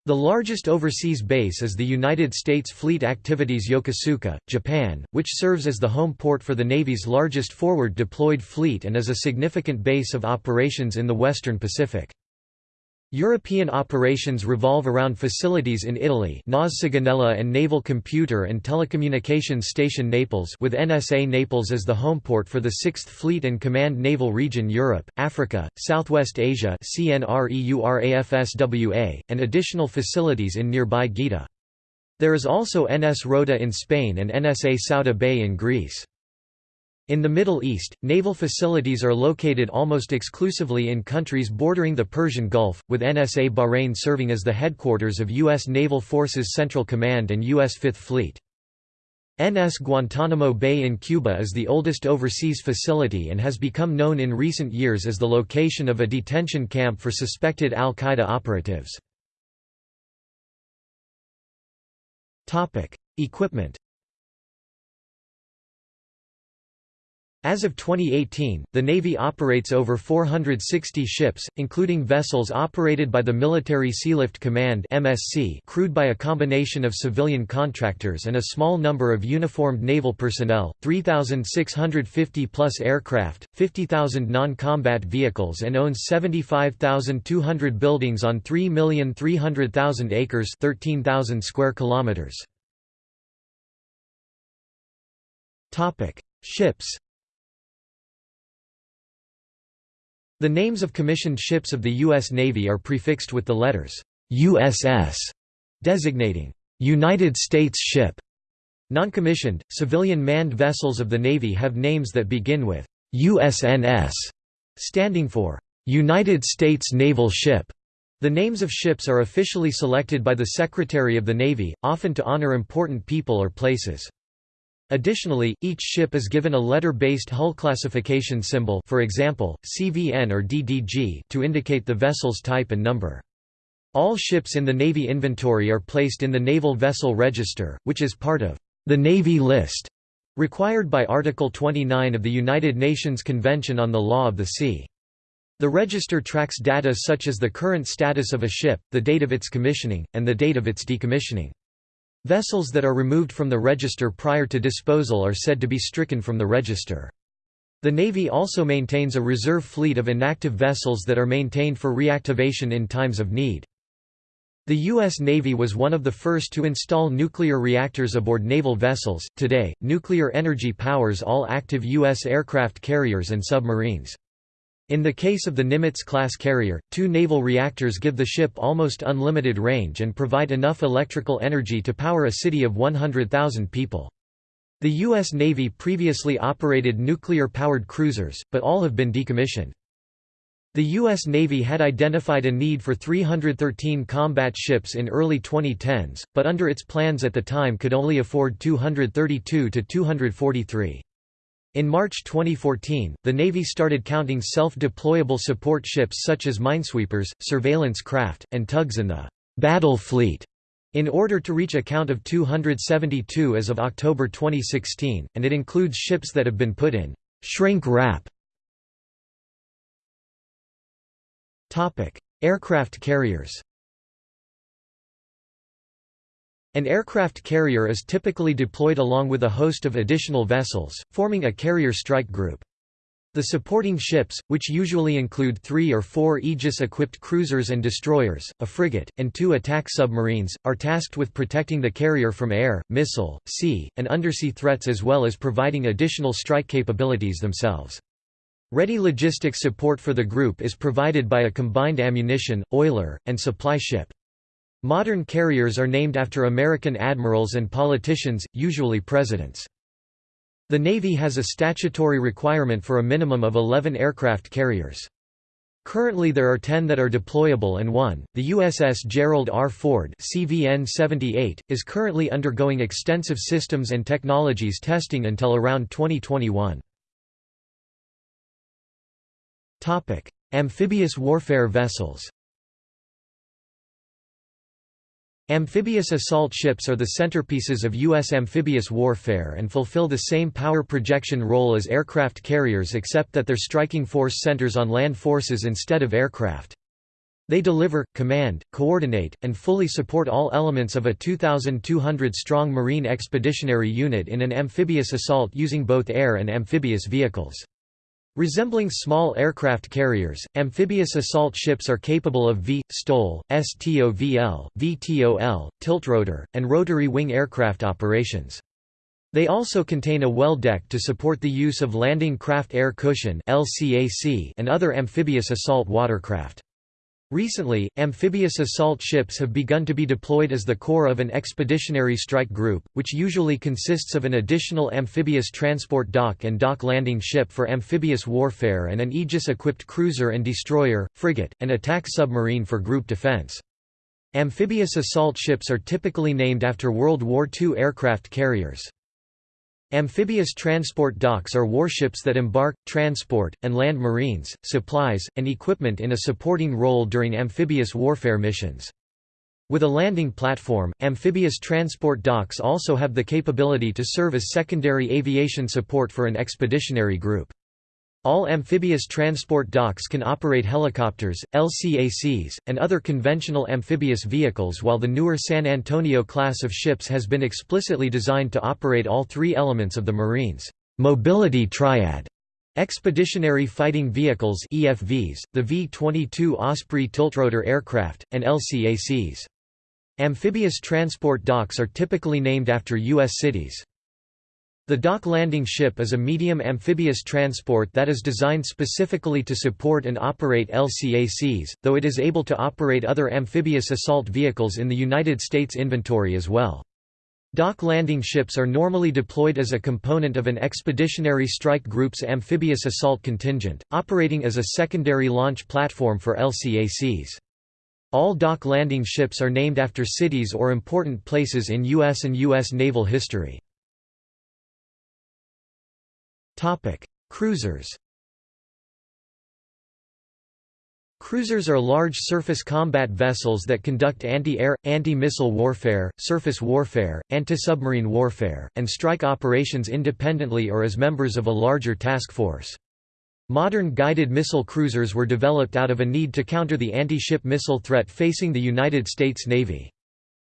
The largest overseas base is the United States Fleet Activities Yokosuka, Japan, which serves as the home port for the Navy's largest forward deployed fleet and is a significant base of operations in the Western Pacific. European operations revolve around facilities in Italy NAS and Naval Computer and Telecommunications Station Naples with NSA Naples as the homeport for the 6th Fleet and Command Naval Region Europe, Africa, Southwest Asia and additional facilities in nearby Gaeta. There is also NS Rota in Spain and NSA Souda Bay in Greece. In the Middle East, naval facilities are located almost exclusively in countries bordering the Persian Gulf, with NSA Bahrain serving as the headquarters of U.S. Naval Forces Central Command and U.S. Fifth Fleet. NS Guantanamo Bay in Cuba is the oldest overseas facility and has become known in recent years as the location of a detention camp for suspected al-Qaeda operatives. Equipment As of 2018, the Navy operates over 460 ships, including vessels operated by the Military Sealift Command (MSC), crewed by a combination of civilian contractors and a small number of uniformed naval personnel, 3,650 plus aircraft, 50,000 non-combat vehicles and owns 75,200 buildings on 3,300,000 acres (13,000 square kilometers). Ships The names of commissioned ships of the U.S. Navy are prefixed with the letters USS, designating United States ship. Non-commissioned, civilian manned vessels of the Navy have names that begin with USNS, standing for United States Naval Ship. The names of ships are officially selected by the Secretary of the Navy, often to honor important people or places. Additionally, each ship is given a letter-based hull classification symbol for example, CVN or DDG to indicate the vessel's type and number. All ships in the Navy inventory are placed in the Naval Vessel Register, which is part of the Navy List, required by Article 29 of the United Nations Convention on the Law of the Sea. The register tracks data such as the current status of a ship, the date of its commissioning, and the date of its decommissioning. Vessels that are removed from the register prior to disposal are said to be stricken from the register. The Navy also maintains a reserve fleet of inactive vessels that are maintained for reactivation in times of need. The U.S. Navy was one of the first to install nuclear reactors aboard naval vessels. Today, nuclear energy powers all active U.S. aircraft carriers and submarines. In the case of the Nimitz-class carrier, two naval reactors give the ship almost unlimited range and provide enough electrical energy to power a city of 100,000 people. The U.S. Navy previously operated nuclear-powered cruisers, but all have been decommissioned. The U.S. Navy had identified a need for 313 combat ships in early 2010s, but under its plans at the time could only afford 232 to 243. In March 2014, the Navy started counting self-deployable support ships such as minesweepers, surveillance craft, and tugs in the «battle fleet» in order to reach a count of 272 as of October 2016, and it includes ships that have been put in «shrink wrap» Aircraft carriers An aircraft carrier is typically deployed along with a host of additional vessels, forming a carrier strike group. The supporting ships, which usually include three or four Aegis-equipped cruisers and destroyers, a frigate, and two attack submarines, are tasked with protecting the carrier from air, missile, sea, and undersea threats as well as providing additional strike capabilities themselves. Ready logistics support for the group is provided by a combined ammunition, oiler, and supply ship. Modern carriers are named after American admirals and politicians, usually presidents. The Navy has a statutory requirement for a minimum of 11 aircraft carriers. Currently there are 10 that are deployable and one, the USS Gerald R. Ford CVN-78, is currently undergoing extensive systems and technologies testing until around 2021. Topic: Amphibious warfare vessels. Amphibious assault ships are the centerpieces of U.S. amphibious warfare and fulfill the same power projection role as aircraft carriers except that their striking force centers on land forces instead of aircraft. They deliver, command, coordinate, and fully support all elements of a 2,200-strong Marine Expeditionary Unit in an amphibious assault using both air and amphibious vehicles. Resembling small aircraft carriers, amphibious assault ships are capable of V, STOL, STOVL, VTOL, tiltrotor, and rotary wing aircraft operations. They also contain a well deck to support the use of Landing Craft Air Cushion and other amphibious assault watercraft. Recently, amphibious assault ships have begun to be deployed as the core of an expeditionary strike group, which usually consists of an additional amphibious transport dock and dock landing ship for amphibious warfare and an Aegis-equipped cruiser and destroyer, frigate, and attack submarine for group defense. Amphibious assault ships are typically named after World War II aircraft carriers. Amphibious transport docks are warships that embark, transport, and land marines, supplies, and equipment in a supporting role during amphibious warfare missions. With a landing platform, amphibious transport docks also have the capability to serve as secondary aviation support for an expeditionary group. All amphibious transport docks can operate helicopters, LCACs, and other conventional amphibious vehicles while the newer San Antonio class of ships has been explicitly designed to operate all three elements of the Marines' mobility triad. Expeditionary Fighting Vehicles EFVs, the V-22 Osprey tiltrotor aircraft, and LCACs. Amphibious transport docks are typically named after U.S. cities. The dock landing ship is a medium amphibious transport that is designed specifically to support and operate LCACs, though it is able to operate other amphibious assault vehicles in the United States inventory as well. Dock landing ships are normally deployed as a component of an expeditionary strike group's amphibious assault contingent, operating as a secondary launch platform for LCACs. All dock landing ships are named after cities or important places in U.S. and U.S. naval history. Topic: Cruisers. Cruisers are large surface combat vessels that conduct anti-air, anti-missile warfare, surface warfare, anti-submarine warfare, and strike operations independently or as members of a larger task force. Modern guided missile cruisers were developed out of a need to counter the anti-ship missile threat facing the United States Navy.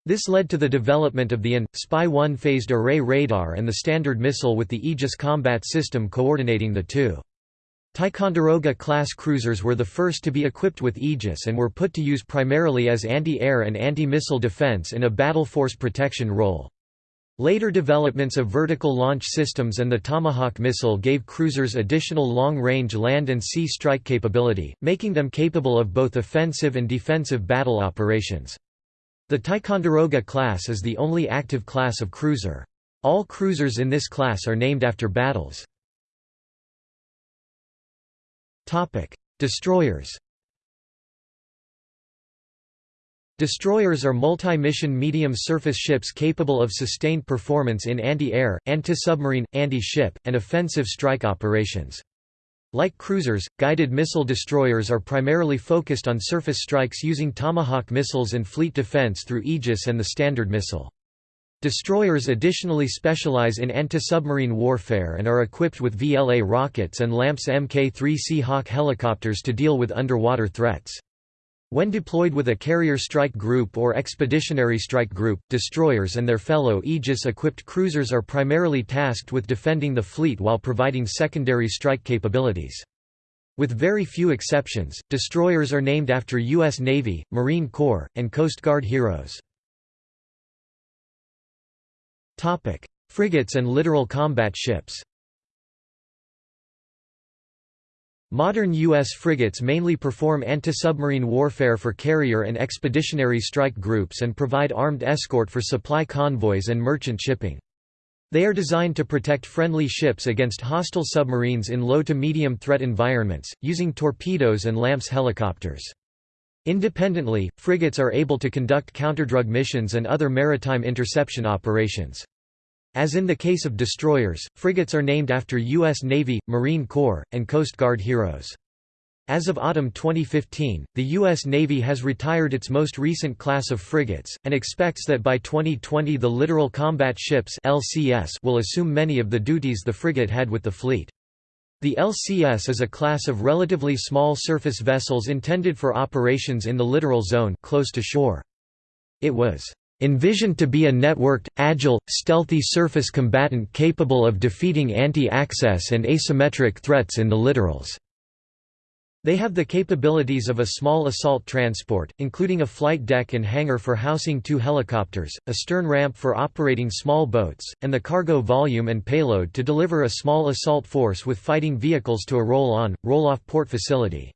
This led to the development of the AN, Spy-1 phased array radar and the Standard missile with the Aegis combat system coordinating the two. Ticonderoga-class cruisers were the first to be equipped with Aegis and were put to use primarily as anti-air and anti-missile defense in a battle force protection role. Later developments of vertical launch systems and the Tomahawk missile gave cruisers additional long-range land and sea strike capability, making them capable of both offensive and defensive battle operations. The Ticonderoga class is the only active class of cruiser. All cruisers in this class are named after battles. Destroyers Destroyers are multi-mission medium-surface ships capable of sustained performance in anti-air, anti-submarine, anti-ship, and offensive strike operations. Like cruisers, guided missile destroyers are primarily focused on surface strikes using Tomahawk missiles and fleet defense through Aegis and the Standard missile. Destroyers additionally specialize in anti-submarine warfare and are equipped with VLA rockets and LAMPS Mk-3 Seahawk helicopters to deal with underwater threats. When deployed with a carrier strike group or expeditionary strike group, destroyers and their fellow Aegis-equipped cruisers are primarily tasked with defending the fleet while providing secondary strike capabilities. With very few exceptions, destroyers are named after U.S. Navy, Marine Corps, and Coast Guard heroes. Frigates and littoral combat ships Modern U.S. frigates mainly perform anti-submarine warfare for carrier and expeditionary strike groups and provide armed escort for supply convoys and merchant shipping. They are designed to protect friendly ships against hostile submarines in low to medium threat environments, using torpedoes and LAMPS helicopters. Independently, frigates are able to conduct counterdrug missions and other maritime interception operations. As in the case of destroyers, frigates are named after U.S. Navy, Marine Corps, and Coast Guard heroes. As of autumn 2015, the U.S. Navy has retired its most recent class of frigates, and expects that by 2020 the Littoral Combat Ships LCS will assume many of the duties the frigate had with the fleet. The LCS is a class of relatively small surface vessels intended for operations in the littoral zone close to shore. It was envisioned to be a networked, agile, stealthy surface combatant capable of defeating anti-access and asymmetric threats in the littorals. They have the capabilities of a small assault transport, including a flight deck and hangar for housing two helicopters, a stern ramp for operating small boats, and the cargo volume and payload to deliver a small assault force with fighting vehicles to a roll-on, roll-off port facility.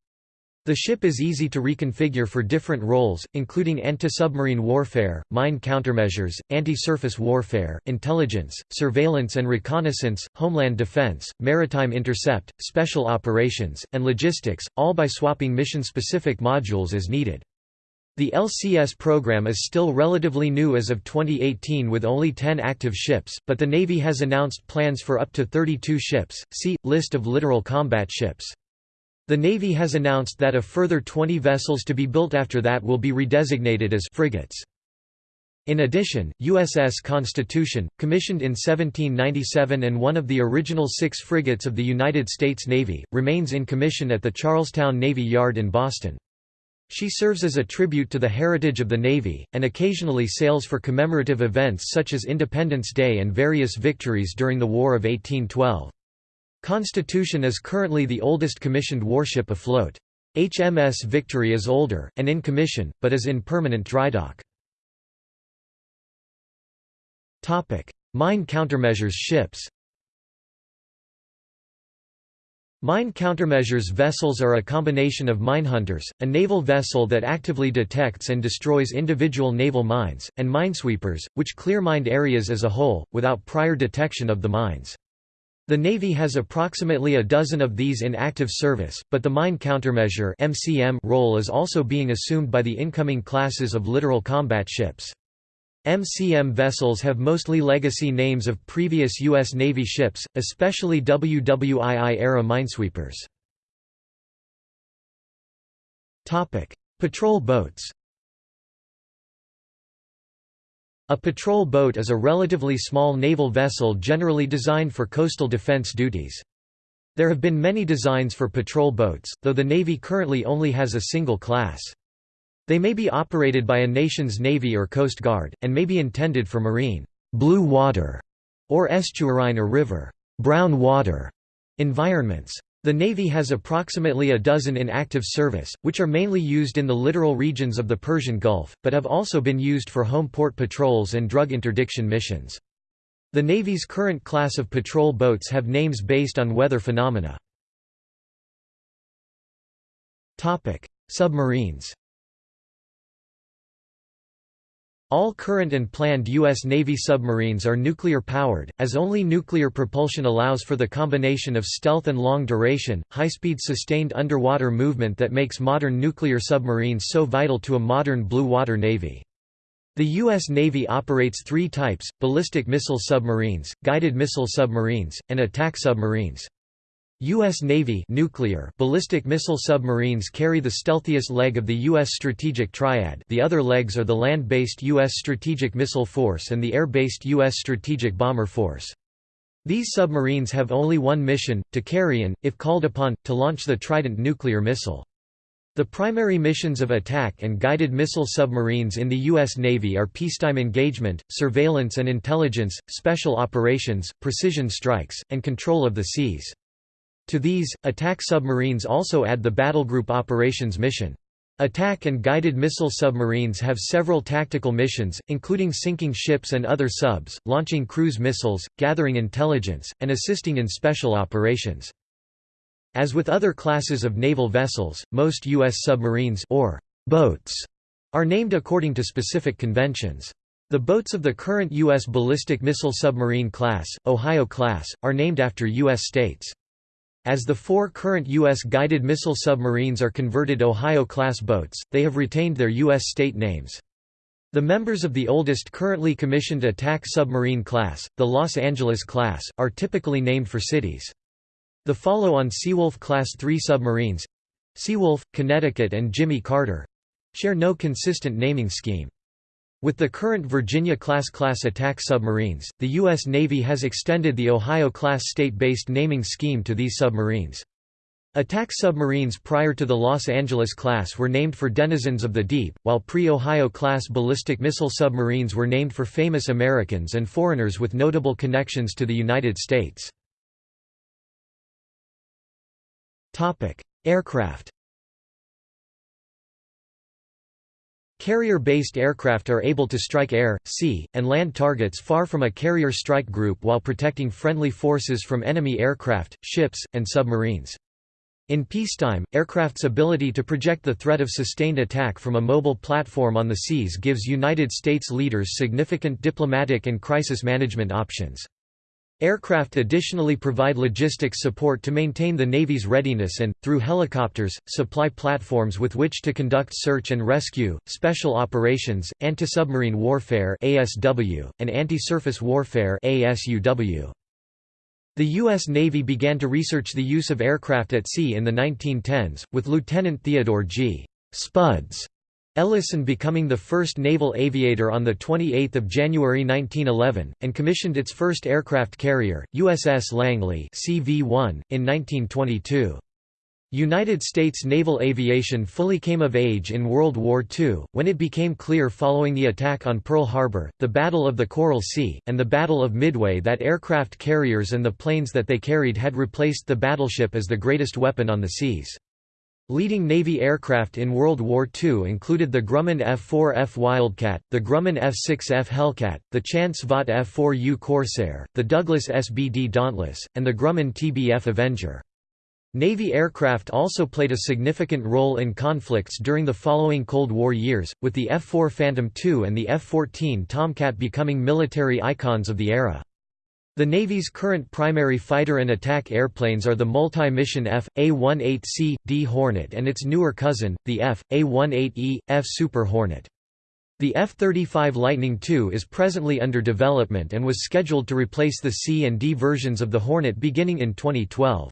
The ship is easy to reconfigure for different roles, including anti-submarine warfare, mine countermeasures, anti-surface warfare, intelligence, surveillance and reconnaissance, homeland defense, maritime intercept, special operations, and logistics, all by swapping mission-specific modules as needed. The LCS program is still relatively new as of 2018 with only 10 active ships, but the Navy has announced plans for up to 32 ships. See List of littoral combat ships. The Navy has announced that a further 20 vessels to be built after that will be redesignated as frigates. In addition, USS Constitution, commissioned in 1797 and one of the original six frigates of the United States Navy, remains in commission at the Charlestown Navy Yard in Boston. She serves as a tribute to the heritage of the Navy, and occasionally sails for commemorative events such as Independence Day and various victories during the War of 1812. Constitution is currently the oldest commissioned warship afloat. HMS Victory is older, and in commission, but is in permanent drydock. Mine countermeasures ships Mine countermeasures vessels are a combination of minehunters, a naval vessel that actively detects and destroys individual naval mines, and minesweepers, which clear mined areas as a whole, without prior detection of the mines. The Navy has approximately a dozen of these in active service, but the mine countermeasure (MCM) role is also being assumed by the incoming classes of littoral combat ships. MCM vessels have mostly legacy names of previous U.S. Navy ships, especially WWII-era minesweepers. Patrol boats A patrol boat is a relatively small naval vessel generally designed for coastal defense duties. There have been many designs for patrol boats, though the Navy currently only has a single class. They may be operated by a nation's navy or coast guard, and may be intended for marine blue water or estuarine or river brown water environments. The Navy has approximately a dozen in active service, which are mainly used in the littoral regions of the Persian Gulf, but have also been used for home port patrols and drug interdiction missions. The Navy's current class of patrol boats have names based on weather phenomena. Submarines All current and planned U.S. Navy submarines are nuclear-powered, as only nuclear propulsion allows for the combination of stealth and long-duration, high-speed sustained underwater movement that makes modern nuclear submarines so vital to a modern blue water navy. The U.S. Navy operates three types, ballistic missile submarines, guided missile submarines, and attack submarines. U.S. Navy nuclear ballistic missile submarines carry the stealthiest leg of the U.S. Strategic Triad the other legs are the land-based U.S. Strategic Missile Force and the air-based U.S. Strategic Bomber Force. These submarines have only one mission, to carry and, if called upon, to launch the Trident nuclear missile. The primary missions of attack and guided missile submarines in the U.S. Navy are peacetime engagement, surveillance and intelligence, special operations, precision strikes, and control of the seas. To these, attack submarines also add the battlegroup operations mission. Attack and guided missile submarines have several tactical missions, including sinking ships and other subs, launching cruise missiles, gathering intelligence, and assisting in special operations. As with other classes of naval vessels, most U.S. submarines or boats are named according to specific conventions. The boats of the current U.S. ballistic missile submarine class, Ohio class, are named after U.S. states. As the four current U.S. guided missile submarines are converted Ohio-class boats, they have retained their U.S. state names. The members of the oldest currently commissioned attack submarine class, the Los Angeles class, are typically named for cities. The follow-on Seawolf Class III submarines—Seawolf, Connecticut and Jimmy Carter—share no consistent naming scheme. With the current Virginia-class class attack submarines, the U.S. Navy has extended the Ohio-class state-based naming scheme to these submarines. Attack submarines prior to the Los Angeles class were named for denizens of the deep, while pre-Ohio class ballistic missile submarines were named for famous Americans and foreigners with notable connections to the United States. Aircraft Carrier-based aircraft are able to strike air, sea, and land targets far from a carrier strike group while protecting friendly forces from enemy aircraft, ships, and submarines. In peacetime, aircraft's ability to project the threat of sustained attack from a mobile platform on the seas gives United States leaders significant diplomatic and crisis management options. Aircraft additionally provide logistics support to maintain the Navy's readiness and, through helicopters, supply platforms with which to conduct search and rescue, special operations, anti-submarine warfare and anti-surface warfare The U.S. Navy began to research the use of aircraft at sea in the 1910s, with Lieutenant Theodore G. Spuds Ellison becoming the first naval aviator on 28 January 1911, and commissioned its first aircraft carrier, USS Langley CV-1, in 1922. United States naval aviation fully came of age in World War II, when it became clear following the attack on Pearl Harbor, the Battle of the Coral Sea, and the Battle of Midway that aircraft carriers and the planes that they carried had replaced the battleship as the greatest weapon on the seas. Leading Navy aircraft in World War II included the Grumman F-4F Wildcat, the Grumman F-6F Hellcat, the Chance Vought F-4U Corsair, the Douglas SBD Dauntless, and the Grumman TBF Avenger. Navy aircraft also played a significant role in conflicts during the following Cold War years, with the F-4 Phantom II and the F-14 Tomcat becoming military icons of the era. The Navy's current primary fighter and attack airplanes are the multi-mission F.A-18C, D Hornet and its newer cousin, the F.A-18E, F Super Hornet. The F-35 Lightning II is presently under development and was scheduled to replace the C and D versions of the Hornet beginning in 2012.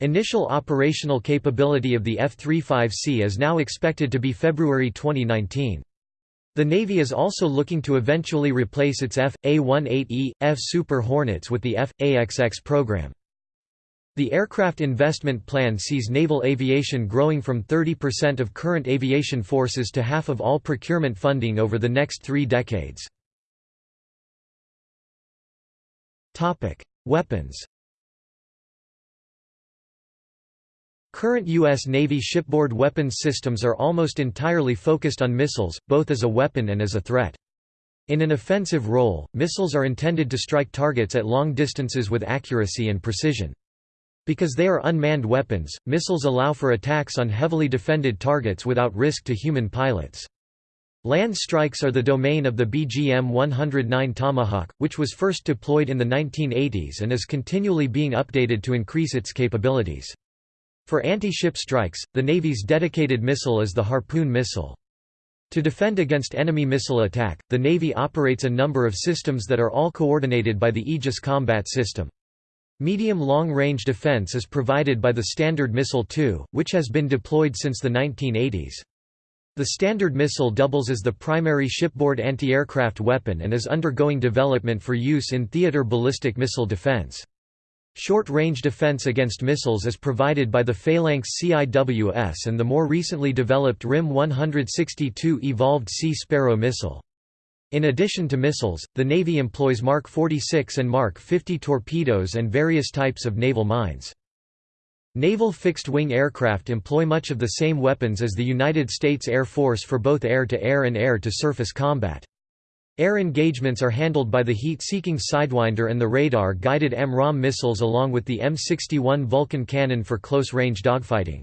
Initial operational capability of the F-35C is now expected to be February 2019. The Navy is also looking to eventually replace its F.A-18E, F Super Hornets with the F.A-XX program. The aircraft investment plan sees naval aviation growing from 30% of current aviation forces to half of all procurement funding over the next three decades. Weapons Current U.S. Navy shipboard weapons systems are almost entirely focused on missiles, both as a weapon and as a threat. In an offensive role, missiles are intended to strike targets at long distances with accuracy and precision. Because they are unmanned weapons, missiles allow for attacks on heavily defended targets without risk to human pilots. Land strikes are the domain of the BGM-109 Tomahawk, which was first deployed in the 1980s and is continually being updated to increase its capabilities. For anti-ship strikes, the Navy's dedicated missile is the Harpoon missile. To defend against enemy missile attack, the Navy operates a number of systems that are all coordinated by the Aegis Combat System. Medium-long-range defense is provided by the Standard Missile 2, which has been deployed since the 1980s. The Standard Missile doubles as the primary shipboard anti-aircraft weapon and is undergoing development for use in theater ballistic missile defense. Short-range defense against missiles is provided by the Phalanx CIWS and the more recently developed RIM 162 Evolved Sea Sparrow missile. In addition to missiles, the Navy employs Mark 46 and Mark 50 torpedoes and various types of naval mines. Naval fixed-wing aircraft employ much of the same weapons as the United States Air Force for both air-to-air -air and air-to-surface combat. Air engagements are handled by the heat-seeking Sidewinder and the radar-guided AMRAAM missiles along with the M61 Vulcan cannon for close-range dogfighting.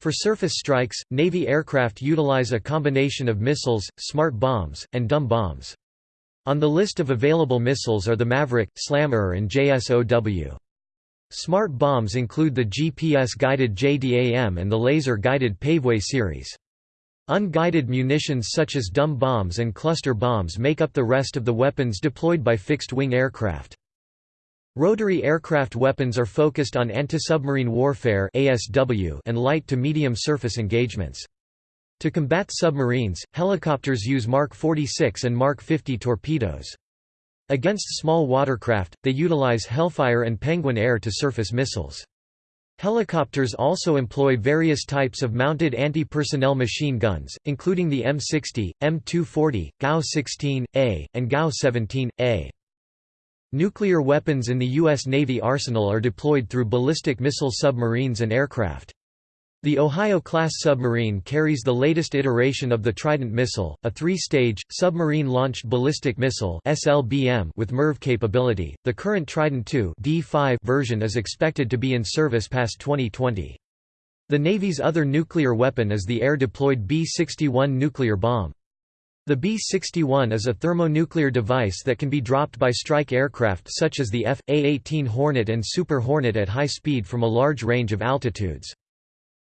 For surface strikes, Navy aircraft utilize a combination of missiles, smart bombs, and dumb bombs. On the list of available missiles are the Maverick, SLAM-ER and JSOW. Smart bombs include the GPS-guided JDAM and the laser-guided Paveway series. Unguided munitions such as dumb bombs and cluster bombs make up the rest of the weapons deployed by fixed-wing aircraft. Rotary aircraft weapons are focused on anti-submarine warfare and light to medium surface engagements. To combat submarines, helicopters use Mark 46 and Mark 50 torpedoes. Against small watercraft, they utilize Hellfire and Penguin air-to-surface missiles. Helicopters also employ various types of mounted anti-personnel machine guns, including the M60, M240, GAU-16A, and GAU-17A. Nuclear weapons in the U.S. Navy arsenal are deployed through ballistic missile submarines and aircraft. The Ohio-class submarine carries the latest iteration of the Trident missile, a three-stage, submarine-launched ballistic missile with MIRV capability. The current Trident II D5 version is expected to be in service past 2020. The Navy's other nuclear weapon is the air-deployed B-61 nuclear bomb. The B-61 is a thermonuclear device that can be dropped by strike aircraft such as the F.A-18 Hornet and Super Hornet at high speed from a large range of altitudes.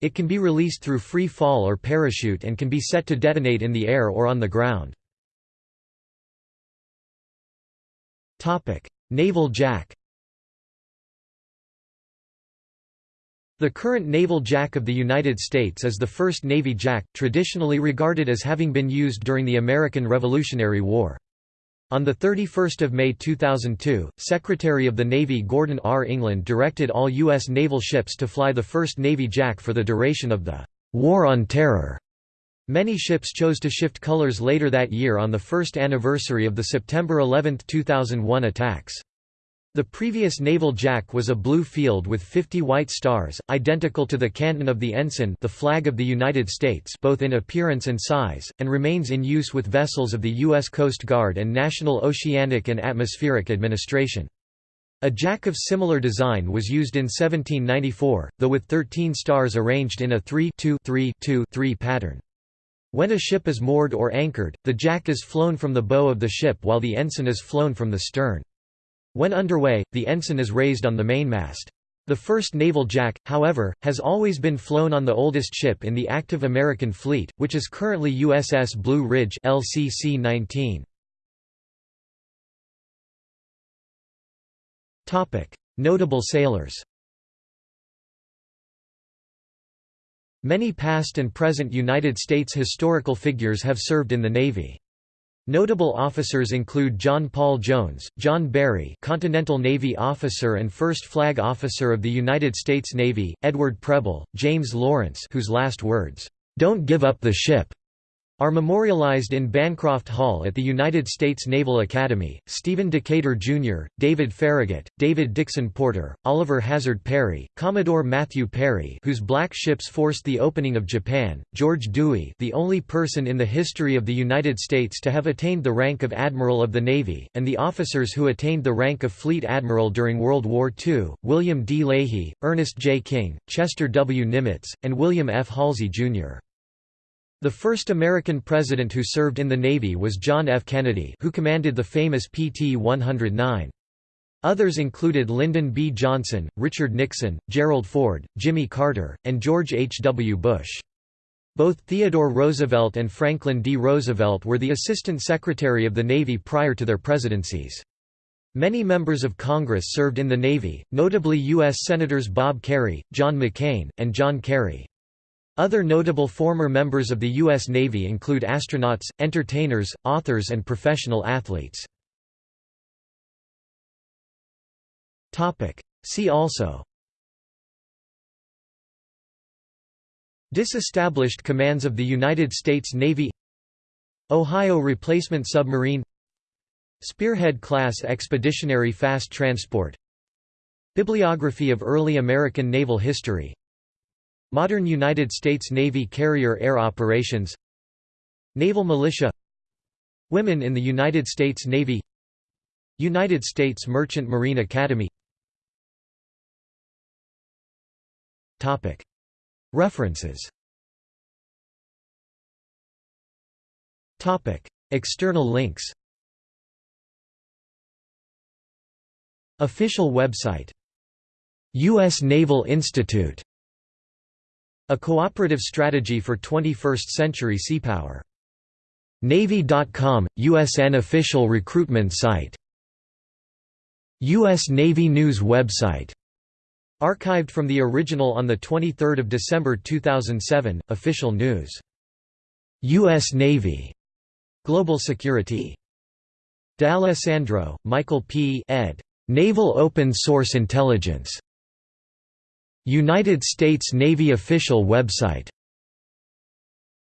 It can be released through free fall or parachute and can be set to detonate in the air or on the ground. Naval Jack The current Naval Jack of the United States is the first Navy Jack, traditionally regarded as having been used during the American Revolutionary War. On 31 May 2002, Secretary of the Navy Gordon R. England directed all U.S. naval ships to fly the first Navy Jack for the duration of the «War on Terror». Many ships chose to shift colors later that year on the first anniversary of the September 11, 2001 attacks. The previous naval jack was a blue field with 50 white stars, identical to the canton of the ensign the flag of the United States both in appearance and size, and remains in use with vessels of the U.S. Coast Guard and National Oceanic and Atmospheric Administration. A jack of similar design was used in 1794, though with 13 stars arranged in a 3-2-3-2-3 pattern. When a ship is moored or anchored, the jack is flown from the bow of the ship while the ensign is flown from the stern. When underway, the ensign is raised on the mainmast. The first naval jack, however, has always been flown on the oldest ship in the active American fleet, which is currently USS Blue Ridge LCC 19. Notable sailors Many past and present United States historical figures have served in the Navy. Notable officers include John Paul Jones, John Barry Continental Navy officer and first flag officer of the United States Navy, Edward Preble, James Lawrence whose last words, "'Don't give up the ship' are memorialized in Bancroft Hall at the United States Naval Academy. Stephen Decatur Jr., David Farragut, David Dixon Porter, Oliver Hazard Perry, Commodore Matthew Perry, whose black ships forced the opening of Japan, George Dewey, the only person in the history of the United States to have attained the rank of Admiral of the Navy, and the officers who attained the rank of Fleet Admiral during World War II, William D. Leahy, Ernest J. King, Chester W. Nimitz, and William F. Halsey, Jr. The first American president who served in the Navy was John F. Kennedy who commanded the famous PT-109. Others included Lyndon B. Johnson, Richard Nixon, Gerald Ford, Jimmy Carter, and George H. W. Bush. Both Theodore Roosevelt and Franklin D. Roosevelt were the Assistant Secretary of the Navy prior to their presidencies. Many members of Congress served in the Navy, notably U.S. Senators Bob Kerrey, John McCain, and John Kerry. Other notable former members of the U.S. Navy include astronauts, entertainers, authors and professional athletes. See also Disestablished commands of the United States Navy Ohio replacement submarine Spearhead-class expeditionary fast transport Bibliography of early American naval history Modern United States Navy carrier air operations Naval militia Women in the United States Navy United States Merchant Marine Academy. References. External links. Official website. U.S. Naval Institute a cooperative strategy for 21st-century Sea seapower. Navy.com, USN official recruitment site. U.S. Navy News website. Archived from the original on 23 December 2007, official news. U.S. Navy. Global Security. D'Alessandro, Michael P. ed. Naval Open Source Intelligence. United States Navy official website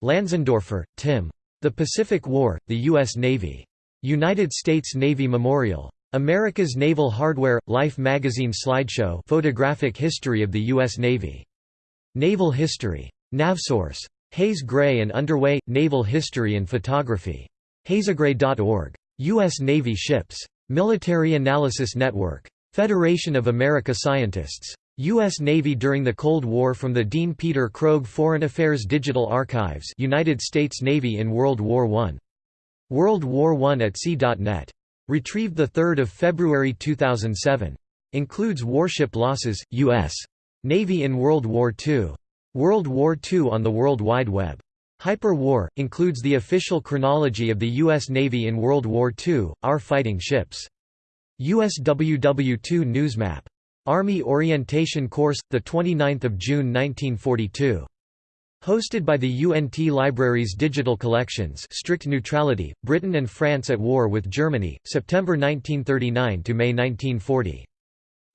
Lanzendorfer, Tim. The Pacific War, the U.S. Navy. United States Navy Memorial. America's Naval Hardware – Life magazine slideshow photographic history of the U.S. Navy. Naval History. Navsource. Haze Gray and Underway – Naval History and Photography. hazegray.org. U.S. Navy Ships. Military Analysis Network. Federation of America Scientists. U.S. Navy during the Cold War from the Dean Peter Krogh Foreign Affairs Digital Archives United States Navy in World War I. World War I at sea.net. Retrieved 3 February 2007. Includes warship losses, U.S. Navy in World War II. World War II on the World Wide Web. Hyper War, includes the official chronology of the U.S. Navy in World War II, our fighting ships. USWW2 Newsmap Army Orientation Course, 29 June 1942. Hosted by the UNT Libraries Digital Collections Strict Neutrality, Britain and France at War with Germany, September 1939 to May 1940.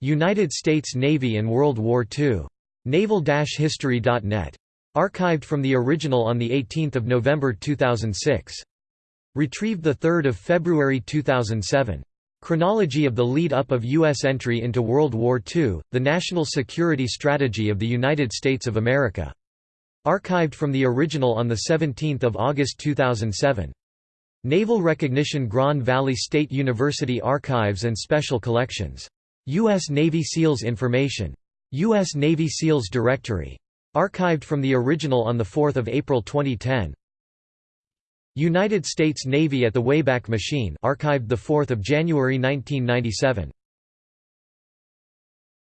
United States Navy and World War II. Naval-history.net. Archived from the original on 18 November 2006. Retrieved 3 February 2007. Chronology of the lead-up of U.S. entry into World War II, the national security strategy of the United States of America. Archived from the original on 17 August 2007. Naval Recognition Grand Valley State University Archives and Special Collections U.S. Navy SEALs information. U.S. Navy SEALs Directory. Archived from the original on 4 April 2010. United States Navy at the Wayback Machine archived 4 January 1997.